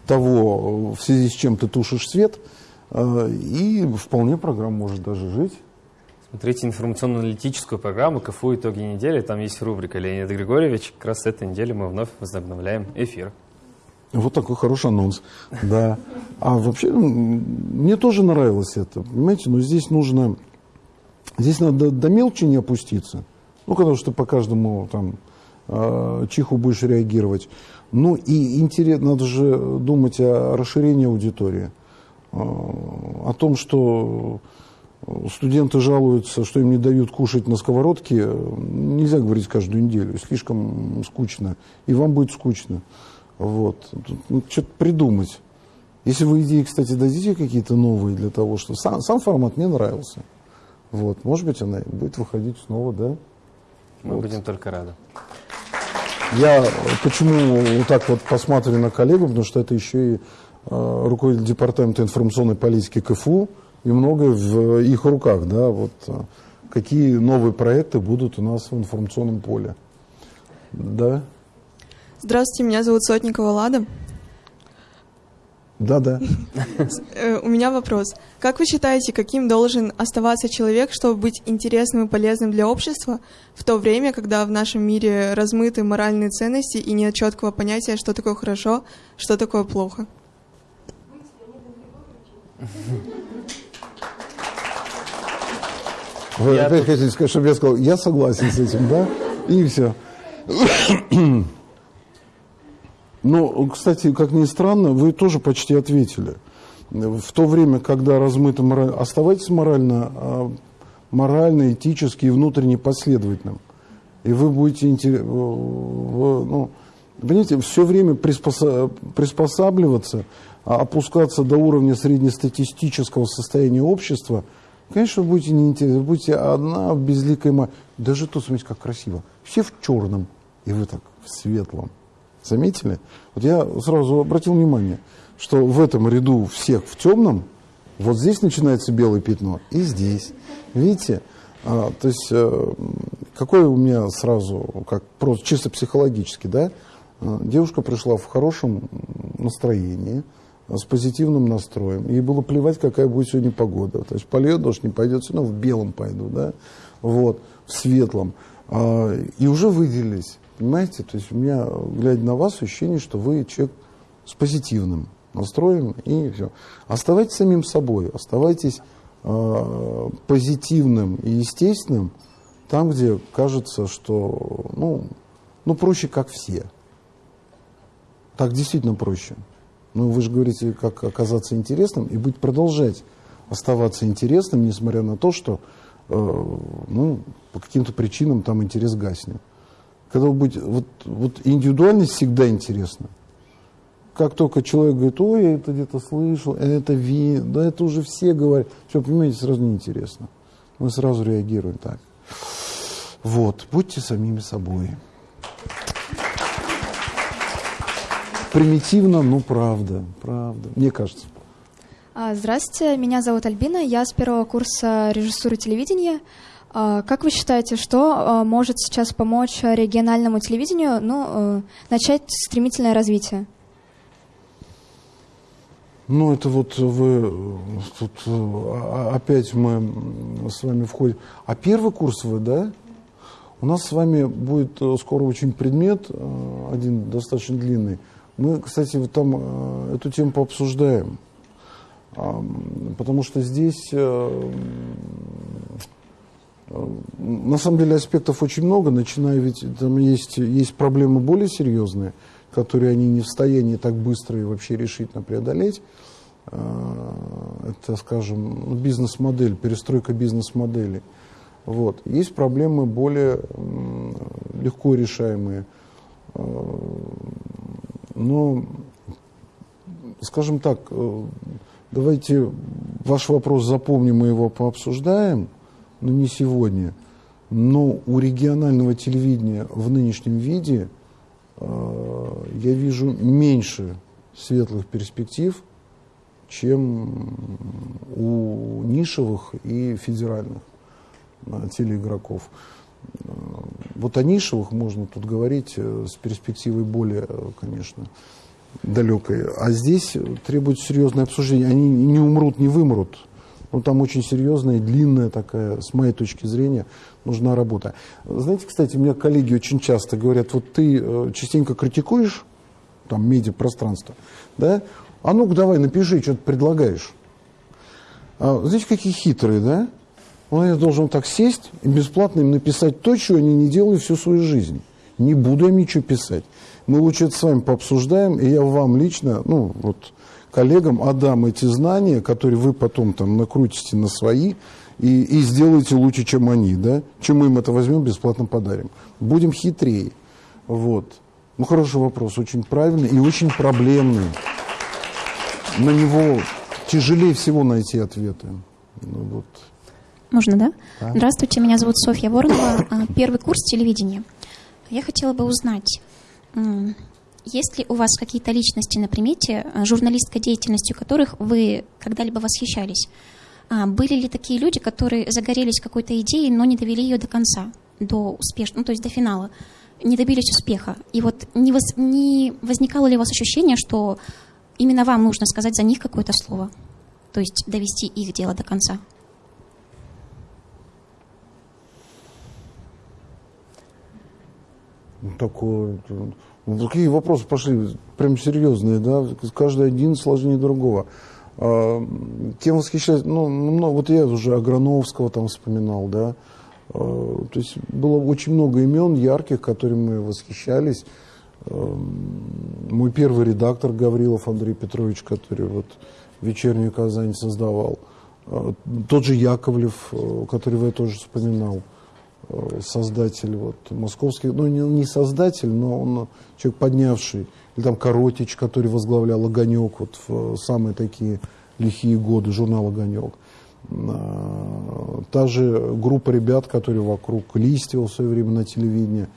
того, в связи с чем ты тушишь свет, э, и вполне программа может даже жить. Смотрите информационно-аналитическую программу КФУ «Итоги недели». Там есть рубрика Леонид Григорьевич. Как раз с этой недели мы вновь возобновляем эфир. Вот такой хороший анонс. Да. А вообще, мне тоже нравилось это. Понимаете, но здесь нужно... Здесь надо до мелочи не опуститься. Ну, потому что по каждому там э, чиху будешь реагировать. Ну и интересно, надо же думать о расширении аудитории, э, о том, что студенты жалуются, что им не дают кушать на сковородке. Нельзя говорить каждую неделю, слишком скучно. И вам будет скучно. Вот. Ну, что-то придумать. Если вы идеи, кстати, дадите какие-то новые для того, что сам, сам формат мне нравился. Вот. Может быть, она будет выходить снова, да? Мы вот. будем только рады. Я почему вот так вот посматриваю на коллегу, потому что это еще и э, руководитель департамента информационной политики КФУ, и многое в их руках, да, вот э, какие новые проекты будут у нас в информационном поле. Да? Здравствуйте, меня зовут Сотникова Лада. Да, да. Э, у меня вопрос. Как вы считаете, каким должен оставаться человек, чтобы быть интересным и полезным для общества, в то время, когда в нашем мире размыты моральные ценности и нет четкого понятия, что такое хорошо, что такое плохо? Вы я опять тут... хотите сказать, чтобы я сказал, я согласен с этим, да? И все. Но, кстати, как ни странно, вы тоже почти ответили. В то время, когда размыто мораль... Оставайтесь морально, а, морально, этически и внутренне последовательным. И вы будете... Интер... Ну, понимаете, все время приспосабливаться, а опускаться до уровня среднестатистического состояния общества Конечно, вы будете неинтересны, будете одна в безликой. Даже тут, смотрите, как красиво. Все в черном, и вы так в светлом. Заметили? Вот я сразу обратил внимание, что в этом ряду всех в темном, вот здесь начинается белое пятно, и здесь. Видите? А, то есть, э, какое у меня сразу, как просто чисто психологически, да? А, девушка пришла в хорошем настроении, с позитивным настроем. Ей было плевать, какая будет сегодня погода. То есть польет дождь, не пойдет, все равно в белом пойду, да? Вот, в светлом. А, и уже выделились. Понимаете? То есть у меня, глядя на вас, ощущение, что вы человек с позитивным настроем и все. Оставайтесь самим собой, оставайтесь э, позитивным и естественным там, где кажется, что ну, ну проще, как все. Так действительно проще. Но вы же говорите, как оказаться интересным и быть продолжать оставаться интересным, несмотря на то, что э, ну, по каким-то причинам там интерес гаснет. Когда вы будете, вот, вот индивидуальность всегда интересна. Как только человек говорит, ой, я это где-то слышал, это ви, да это уже все говорят. Все, понимаете, сразу неинтересно. Мы сразу реагируем так. Вот, будьте самими собой. Примитивно, но правда, правда, мне кажется. А, здравствуйте, меня зовут Альбина, я с первого курса режиссуры телевидения. А, как вы считаете, что а, может сейчас помочь региональному телевидению ну, э, начать стремительное развитие? Ну, это вот вы, тут э, опять мы с вами входим. А первый курс вы, да? У нас с вами будет э, скоро очень предмет, один достаточно длинный. Мы, кстати, вот там эту тему пообсуждаем. Потому что здесь на самом деле аспектов очень много, начиная ведь там есть, есть проблемы более серьезные, которые они не в состоянии так быстро и вообще решительно преодолеть. А, это, скажем, бизнес-модель, перестройка бизнес-модели. Вот. Есть проблемы более легко решаемые. А, но, скажем так, э, давайте ваш вопрос запомним, мы его пообсуждаем но не сегодня. Но у регионального телевидения в нынешнем виде э, я вижу меньше светлых перспектив, чем у нишевых и федеральных э, телеигроков. Э, вот о нишевых можно тут говорить э, с перспективой более, э, конечно, далекой. А здесь требуется серьезное обсуждение. Они не умрут, не вымрут. Ну, там очень серьезная, длинная такая, с моей точки зрения, нужна работа. Знаете, кстати, у меня коллеги очень часто говорят, вот ты э, частенько критикуешь там медиапространство, да? А ну-ка давай, напиши, что ты предлагаешь. А, знаете, какие хитрые, да? Он я должен так сесть и бесплатно им написать то, что они не делали всю свою жизнь. Не буду им ничего писать. Мы лучше это с вами пообсуждаем, и я вам лично, ну, вот, коллегам отдам эти знания, которые вы потом там накрутите на свои и, и сделаете лучше, чем они, да? Чем мы им это возьмем, бесплатно подарим. Будем хитрее. Вот. Ну, хороший вопрос, очень правильный и очень проблемный. На него тяжелее всего найти ответы. Ну, вот. Можно, да? да? Здравствуйте, меня зовут Софья Воронова, а, первый курс телевидения. Я хотела бы узнать, есть ли у вас какие-то личности на примете, э, журналистской деятельностью которых вы когда-либо восхищались? А, были ли такие люди, которые загорелись какой-то идеей, но не довели ее до конца, до успешного, ну, то есть до финала, не добились успеха? И вот не, воз, не возникало ли у вас ощущение, что именно вам нужно сказать за них какое-то слово, то есть довести их дело до конца? Такое ну, какие вопросы пошли, прям серьезные, да, каждый один сложнее другого. А, кем восхищаюсь, ну, ну, вот я уже Аграновского там вспоминал, да, а, то есть было очень много имен ярких, которыми мы восхищались. А, мой первый редактор Гаврилов Андрей Петрович, который вот «Вечернюю Казань» создавал. Тот же Яковлев, которого я тоже вспоминал. Э, создатель вот, московский, ну не, не создатель, но он человек поднявший, или там Коротич, который возглавлял «Огонек» вот в самые такие лихие годы, журнал «Огонек». А, та же группа ребят, которые вокруг Листьева в свое время на телевидении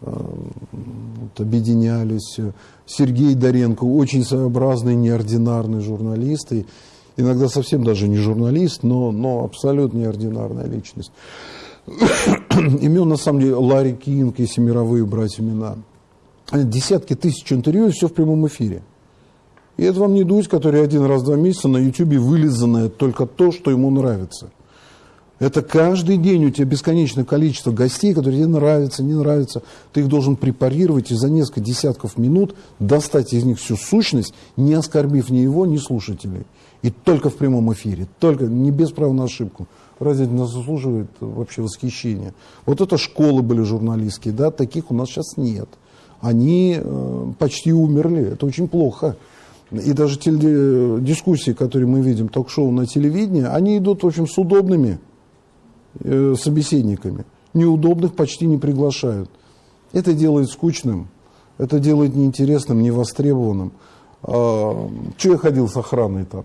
вот, объединялись. Сергей Доренко, очень своеобразный, неординарный журналист. И иногда совсем даже не журналист, но, но абсолютно неординарная личность. Имен, на самом деле, Ларри Кинг, если мировые брать имена. Десятки тысяч интервью, все в прямом эфире. И это вам не Дудь, который один раз в два месяца на Ютубе вылизанное только то, что ему нравится. Это каждый день у тебя бесконечное количество гостей, которые тебе нравятся, не нравятся. Ты их должен препарировать и за несколько десятков минут достать из них всю сущность, не оскорбив ни его, ни слушателей. И только в прямом эфире, только не без права на ошибку. Разве нас заслуживает вообще восхищения? Вот это школы были журналистские, да, таких у нас сейчас нет. Они э, почти умерли, это очень плохо. И даже те дискуссии, которые мы видим, ток-шоу на телевидении, они идут, в общем, с удобными э, собеседниками. Неудобных почти не приглашают. Это делает скучным, это делает неинтересным, невостребованным. А, что я ходил с охраной там?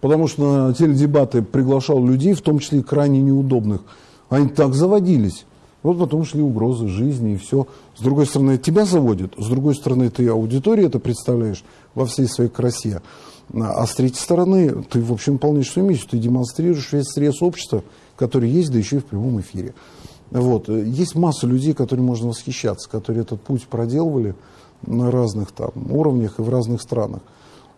Потому что на теледебаты приглашал людей, в том числе крайне неудобных. Они так заводились. Вот потом шли угрозы жизни и все. С другой стороны, тебя заводят, с другой стороны, ты аудитории это представляешь во всей своей красе. А с третьей стороны, ты, в общем, выполняешь свою миссию, ты демонстрируешь весь срез общества, который есть, да еще и в прямом эфире. Вот. Есть масса людей, которыми можно восхищаться, которые этот путь проделывали на разных там уровнях и в разных странах.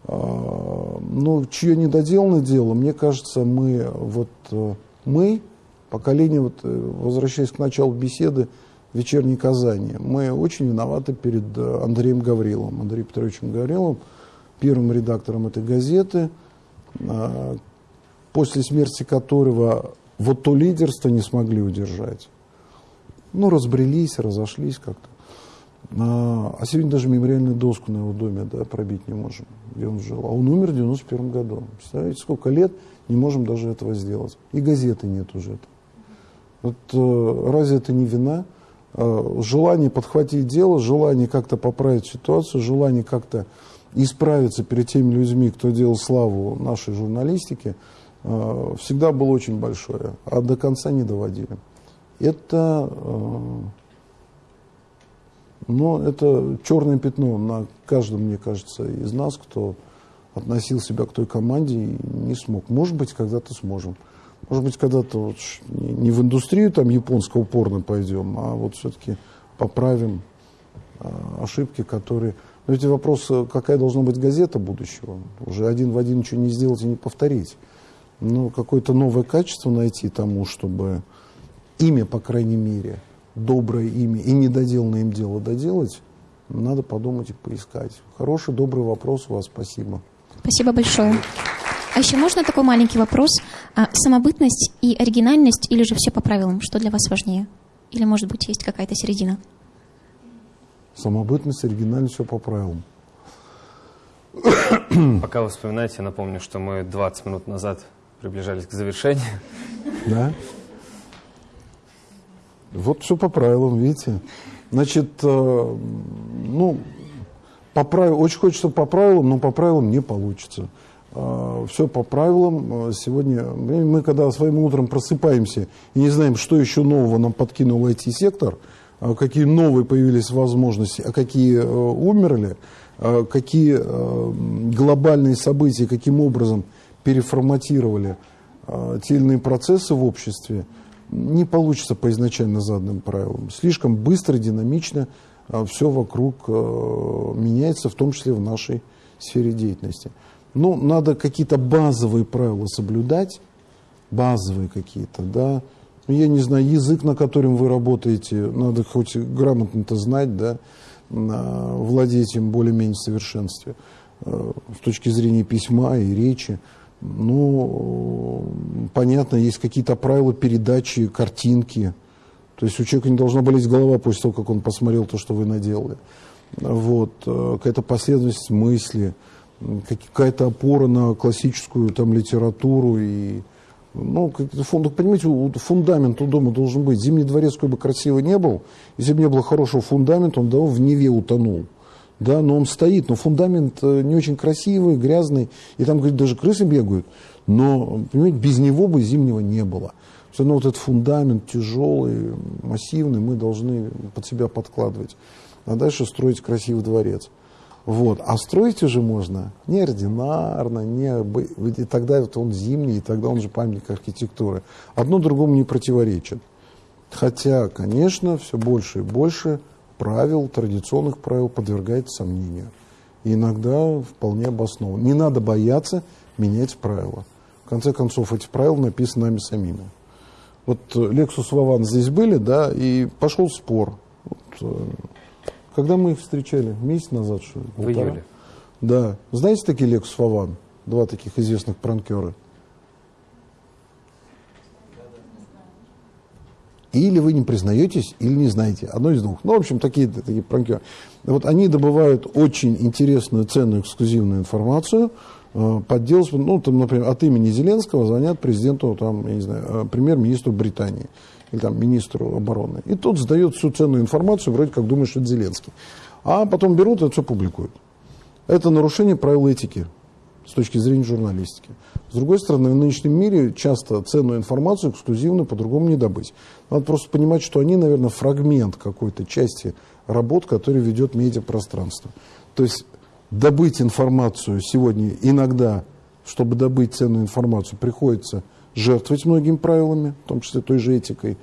А, но чье недоделанное дело, мне кажется, мы, вот, э, мы, поколение, вот, э, возвращаясь к началу беседы, вечерней Казани, мы очень виноваты перед э, Андреем Гавриловым, Андреем Петровичем Гавриловым, первым редактором этой газеты, а, после смерти которого вот то лидерство не смогли удержать. Ну, разбрелись, разошлись как-то. А, сегодня даже мемориальную доску на его доме да, пробить не можем, где он жил. А он умер в 91 году. Представляете, сколько лет не можем даже этого сделать. И газеты нет уже. Вот э, разве это не вина? Э, желание подхватить дело, желание как-то поправить ситуацию, желание как-то исправиться перед теми людьми, кто делал славу нашей журналистике, э, всегда было очень большое, а до конца не доводили. Это но это черное пятно на каждом, мне кажется, из нас, кто относил себя к той команде и не смог. Может быть, когда-то сможем. Может быть, когда-то вот не в индустрию там японского порно пойдем, а вот все-таки поправим а, ошибки, которые... Но эти вопросы, какая должна быть газета будущего? Уже один в один ничего не сделать и не повторить. Ну, какое-то новое качество найти тому, чтобы имя, по крайней мере, доброе имя и недоделанное им дело доделать, надо подумать и поискать. Хороший, добрый вопрос у вас. Спасибо. Спасибо большое. А еще можно такой маленький вопрос? А, самобытность и оригинальность или же все по правилам? Что для вас важнее? Или, может быть, есть какая-то середина? Самобытность, оригинальность, все по правилам. Пока вы вспоминаете, напомню, что мы 20 минут назад приближались к завершению. Да? Вот все по правилам, видите. Значит, э, ну, по правилам, очень хочется по правилам, но по правилам не получится. Э, все по правилам. Э, сегодня мы, когда своим утром просыпаемся и не знаем, что еще нового нам подкинул IT-сектор, какие новые появились возможности, а какие умерли, какие глобальные события, каким образом переформатировали те или иные процессы в обществе – не получится по изначально заданным правилам. Слишком быстро, динамично а, все вокруг а, меняется, в том числе в нашей сфере деятельности. Но ну, надо какие-то базовые правила соблюдать, базовые какие-то, да. Ну, я не знаю, язык, на котором вы работаете, надо хоть грамотно-то знать, да, владеть им более-менее в совершенстве а, с точки зрения письма и речи. Ну, понятно, есть какие-то правила передачи картинки. То есть у человека не должна болеть голова после того, как он посмотрел то, что вы наделали. Вот, э, какая-то последовательность мысли, какая-то опора на классическую там литературу и ну, фунд, понимаете, фундамент у дома должен быть. Зимний дворец, какой бы красивый не был, если бы не было хорошего фундамента, он давно в Неве утонул да, но он стоит, но фундамент э, не очень красивый, грязный, и там, говорит, даже крысы бегают. Но, понимаете, без него бы зимнего не было. Все равно вот этот фундамент тяжелый, массивный, мы должны под себя подкладывать. А дальше строить красивый дворец. Вот. А строить уже можно неординарно, не... и тогда вот он зимний, и тогда он же памятник архитектуры. Одно другому не противоречит. Хотя, конечно, все больше и больше правил, традиционных правил подвергается сомнению. И иногда вполне обоснованно. Не надо бояться менять правила. В конце концов, эти правила написаны нами самими. Вот э, Lexus Вован здесь были, да, и пошел спор. Вот, э, когда мы их встречали? Месяц назад, что ли? В июле. Да. Знаете такие Lexus Вован? Два таких известных пранкера. Или вы не признаетесь, или не знаете. Одно из двух. Ну, в общем, такие, такие пранкеры. Вот они добывают очень интересную, ценную, эксклюзивную информацию, э, подделать, ну, там, например, от имени Зеленского звонят президенту, там, я не знаю, э, премьер-министру Британии или там министру обороны. И тот сдает всю ценную информацию, вроде как думает, что это Зеленский. А потом берут и все публикуют. Это нарушение правил этики с точки зрения журналистики. С другой стороны, в нынешнем мире часто ценную информацию эксклюзивно по-другому не добыть. Надо просто понимать, что они, наверное, фрагмент какой-то части работ, который ведет медиапространство. То есть добыть информацию сегодня иногда, чтобы добыть ценную информацию, приходится жертвовать многими правилами, в том числе той же этикой.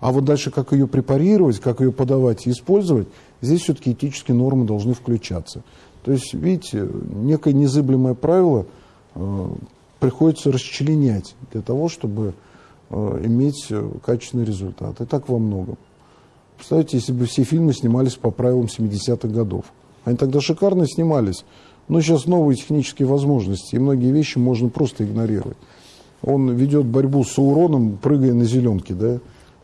А вот дальше, как ее препарировать, как ее подавать и использовать, здесь все-таки этические нормы должны включаться. То есть, видите, некое незыблемое правило э, приходится расчленять для того, чтобы э, иметь э, качественный результат. И так во многом. Представляете, если бы все фильмы снимались по правилам 70-х годов. Они тогда шикарно снимались. Но сейчас новые технические возможности, и многие вещи можно просто игнорировать. Он ведет борьбу с Сауроном, прыгая на зеленке, да,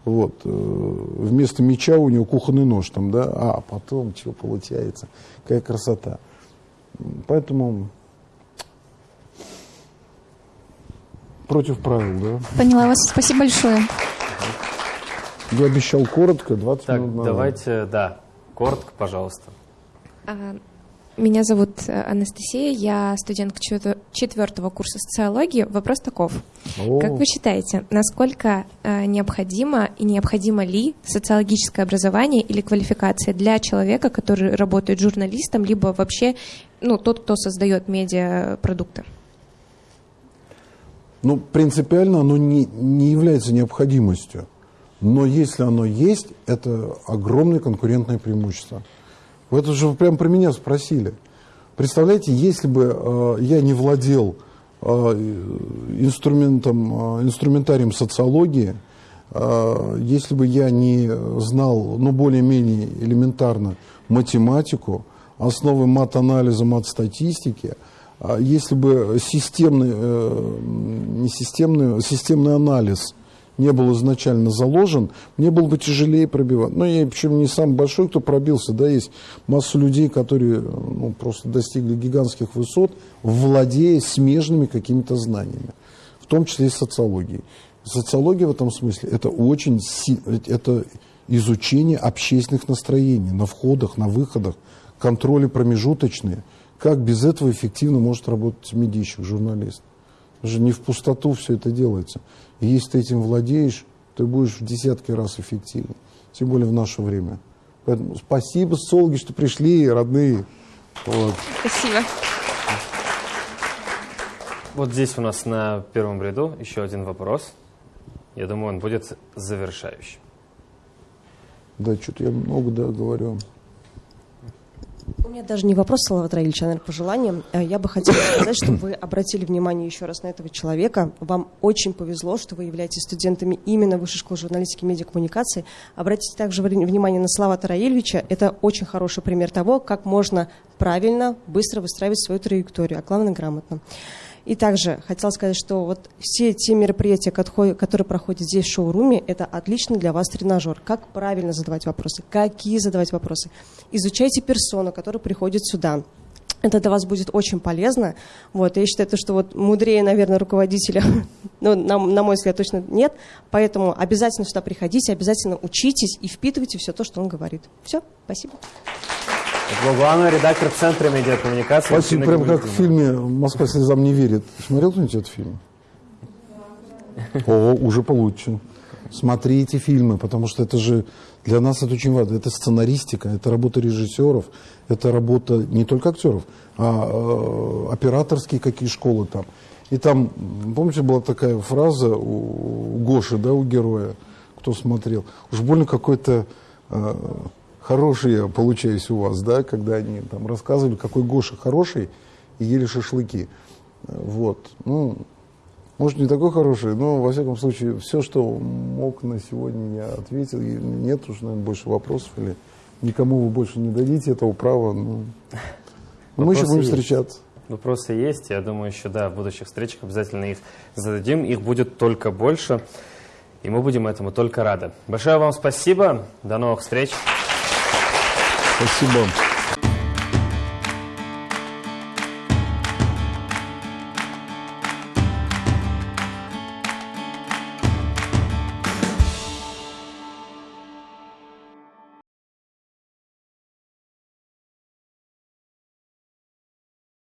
вот, э, вместо меча у него кухонный нож там, да, а потом чего получается, какая красота. Поэтому против правил, да. Поняла вас, спасибо большое. Я обещал коротко, 20 так, минут назад. давайте, да, коротко, пожалуйста. А, меня зовут э, Анастасия, я студентка четвертого курса социологии. Вопрос таков. О. Как вы считаете, насколько э, необходимо и необходимо ли социологическое образование или квалификация для человека, который работает журналистом, либо вообще ну, тот, кто создает медиапродукты? Ну, принципиально оно не, не является необходимостью. Но если оно есть, это огромное конкурентное преимущество. Вы это же прямо про меня спросили. Представляете, если бы э, я не владел э, инструментом, э, инструментарием социологии, э, если бы я не знал, ну, более-менее элементарно математику, основы мат-анализа, мат-статистики, если бы системный, э, не системный, системный анализ – не был изначально заложен, мне было бы тяжелее пробивать. Но я, причем не самый большой, кто пробился, да, есть масса людей, которые ну, просто достигли гигантских высот, владея смежными какими-то знаниями, в том числе и социологией. Социология в этом смысле это очень это изучение общественных настроений на входах, на выходах, контроли промежуточные. Как без этого эффективно может работать медийщик, журналист? Уже не в пустоту все это делается. И если ты этим владеешь, ты будешь в десятки раз эффективнее. Тем более в наше время. Поэтому спасибо, социологи, что пришли, родные. Вот. Спасибо. Вот здесь у нас на первом ряду еще один вопрос. Я думаю, он будет завершающим. Да, что-то я много да, говорю. У меня даже не вопрос, Салават Раильевич, а, наверное, пожелание. Э, я бы хотела сказать, чтобы вы обратили внимание еще раз на этого человека. Вам очень повезло, что вы являетесь студентами именно Высшей школы журналистики и медиакоммуникации. Обратите также внимание на Салавата Раильевича. Это очень хороший пример того, как можно правильно, быстро выстраивать свою траекторию, а главное, грамотно. И также хотела сказать, что вот все те мероприятия, которые проходят здесь в шоуруме, это отличный для вас тренажер. Как правильно задавать вопросы, какие задавать вопросы. Изучайте персону, которая приходит сюда. Это для вас будет очень полезно. Вот, я считаю, что вот мудрее, наверное, руководителя, ну, на, на мой взгляд, точно нет. Поэтому обязательно сюда приходите, обязательно учитесь и впитывайте все то, что он говорит. Все, спасибо. Главный редактор Центра медиакоммуникации. Спасибо, прям как в фильме «Москва слезам не верит». Смотрел кто-нибудь этот фильм? О, уже получше. Смотрите фильмы, потому что это же для нас это очень важно. Это сценаристика, это работа режиссеров, это работа не только актеров, а э, операторские какие школы там. И там, помните, была такая фраза у, у Гоши, да, у героя, кто смотрел. Уж больно какой-то э, хороший я получаюсь у вас, да, когда они там рассказывали, какой Гоша хороший, и ели шашлыки. Вот. Ну, может, не такой хороший, но, во всяком случае, все, что мог на сегодня, я ответил. И нет уж, наверное, больше вопросов. Или никому вы больше не дадите этого права. Ну, мы еще будем есть. встречаться. Вопросы есть. Я думаю, еще, да, в будущих встречах обязательно их зададим. Их будет только больше. И мы будем этому только рады. Большое вам спасибо. До новых встреч. Спасибо.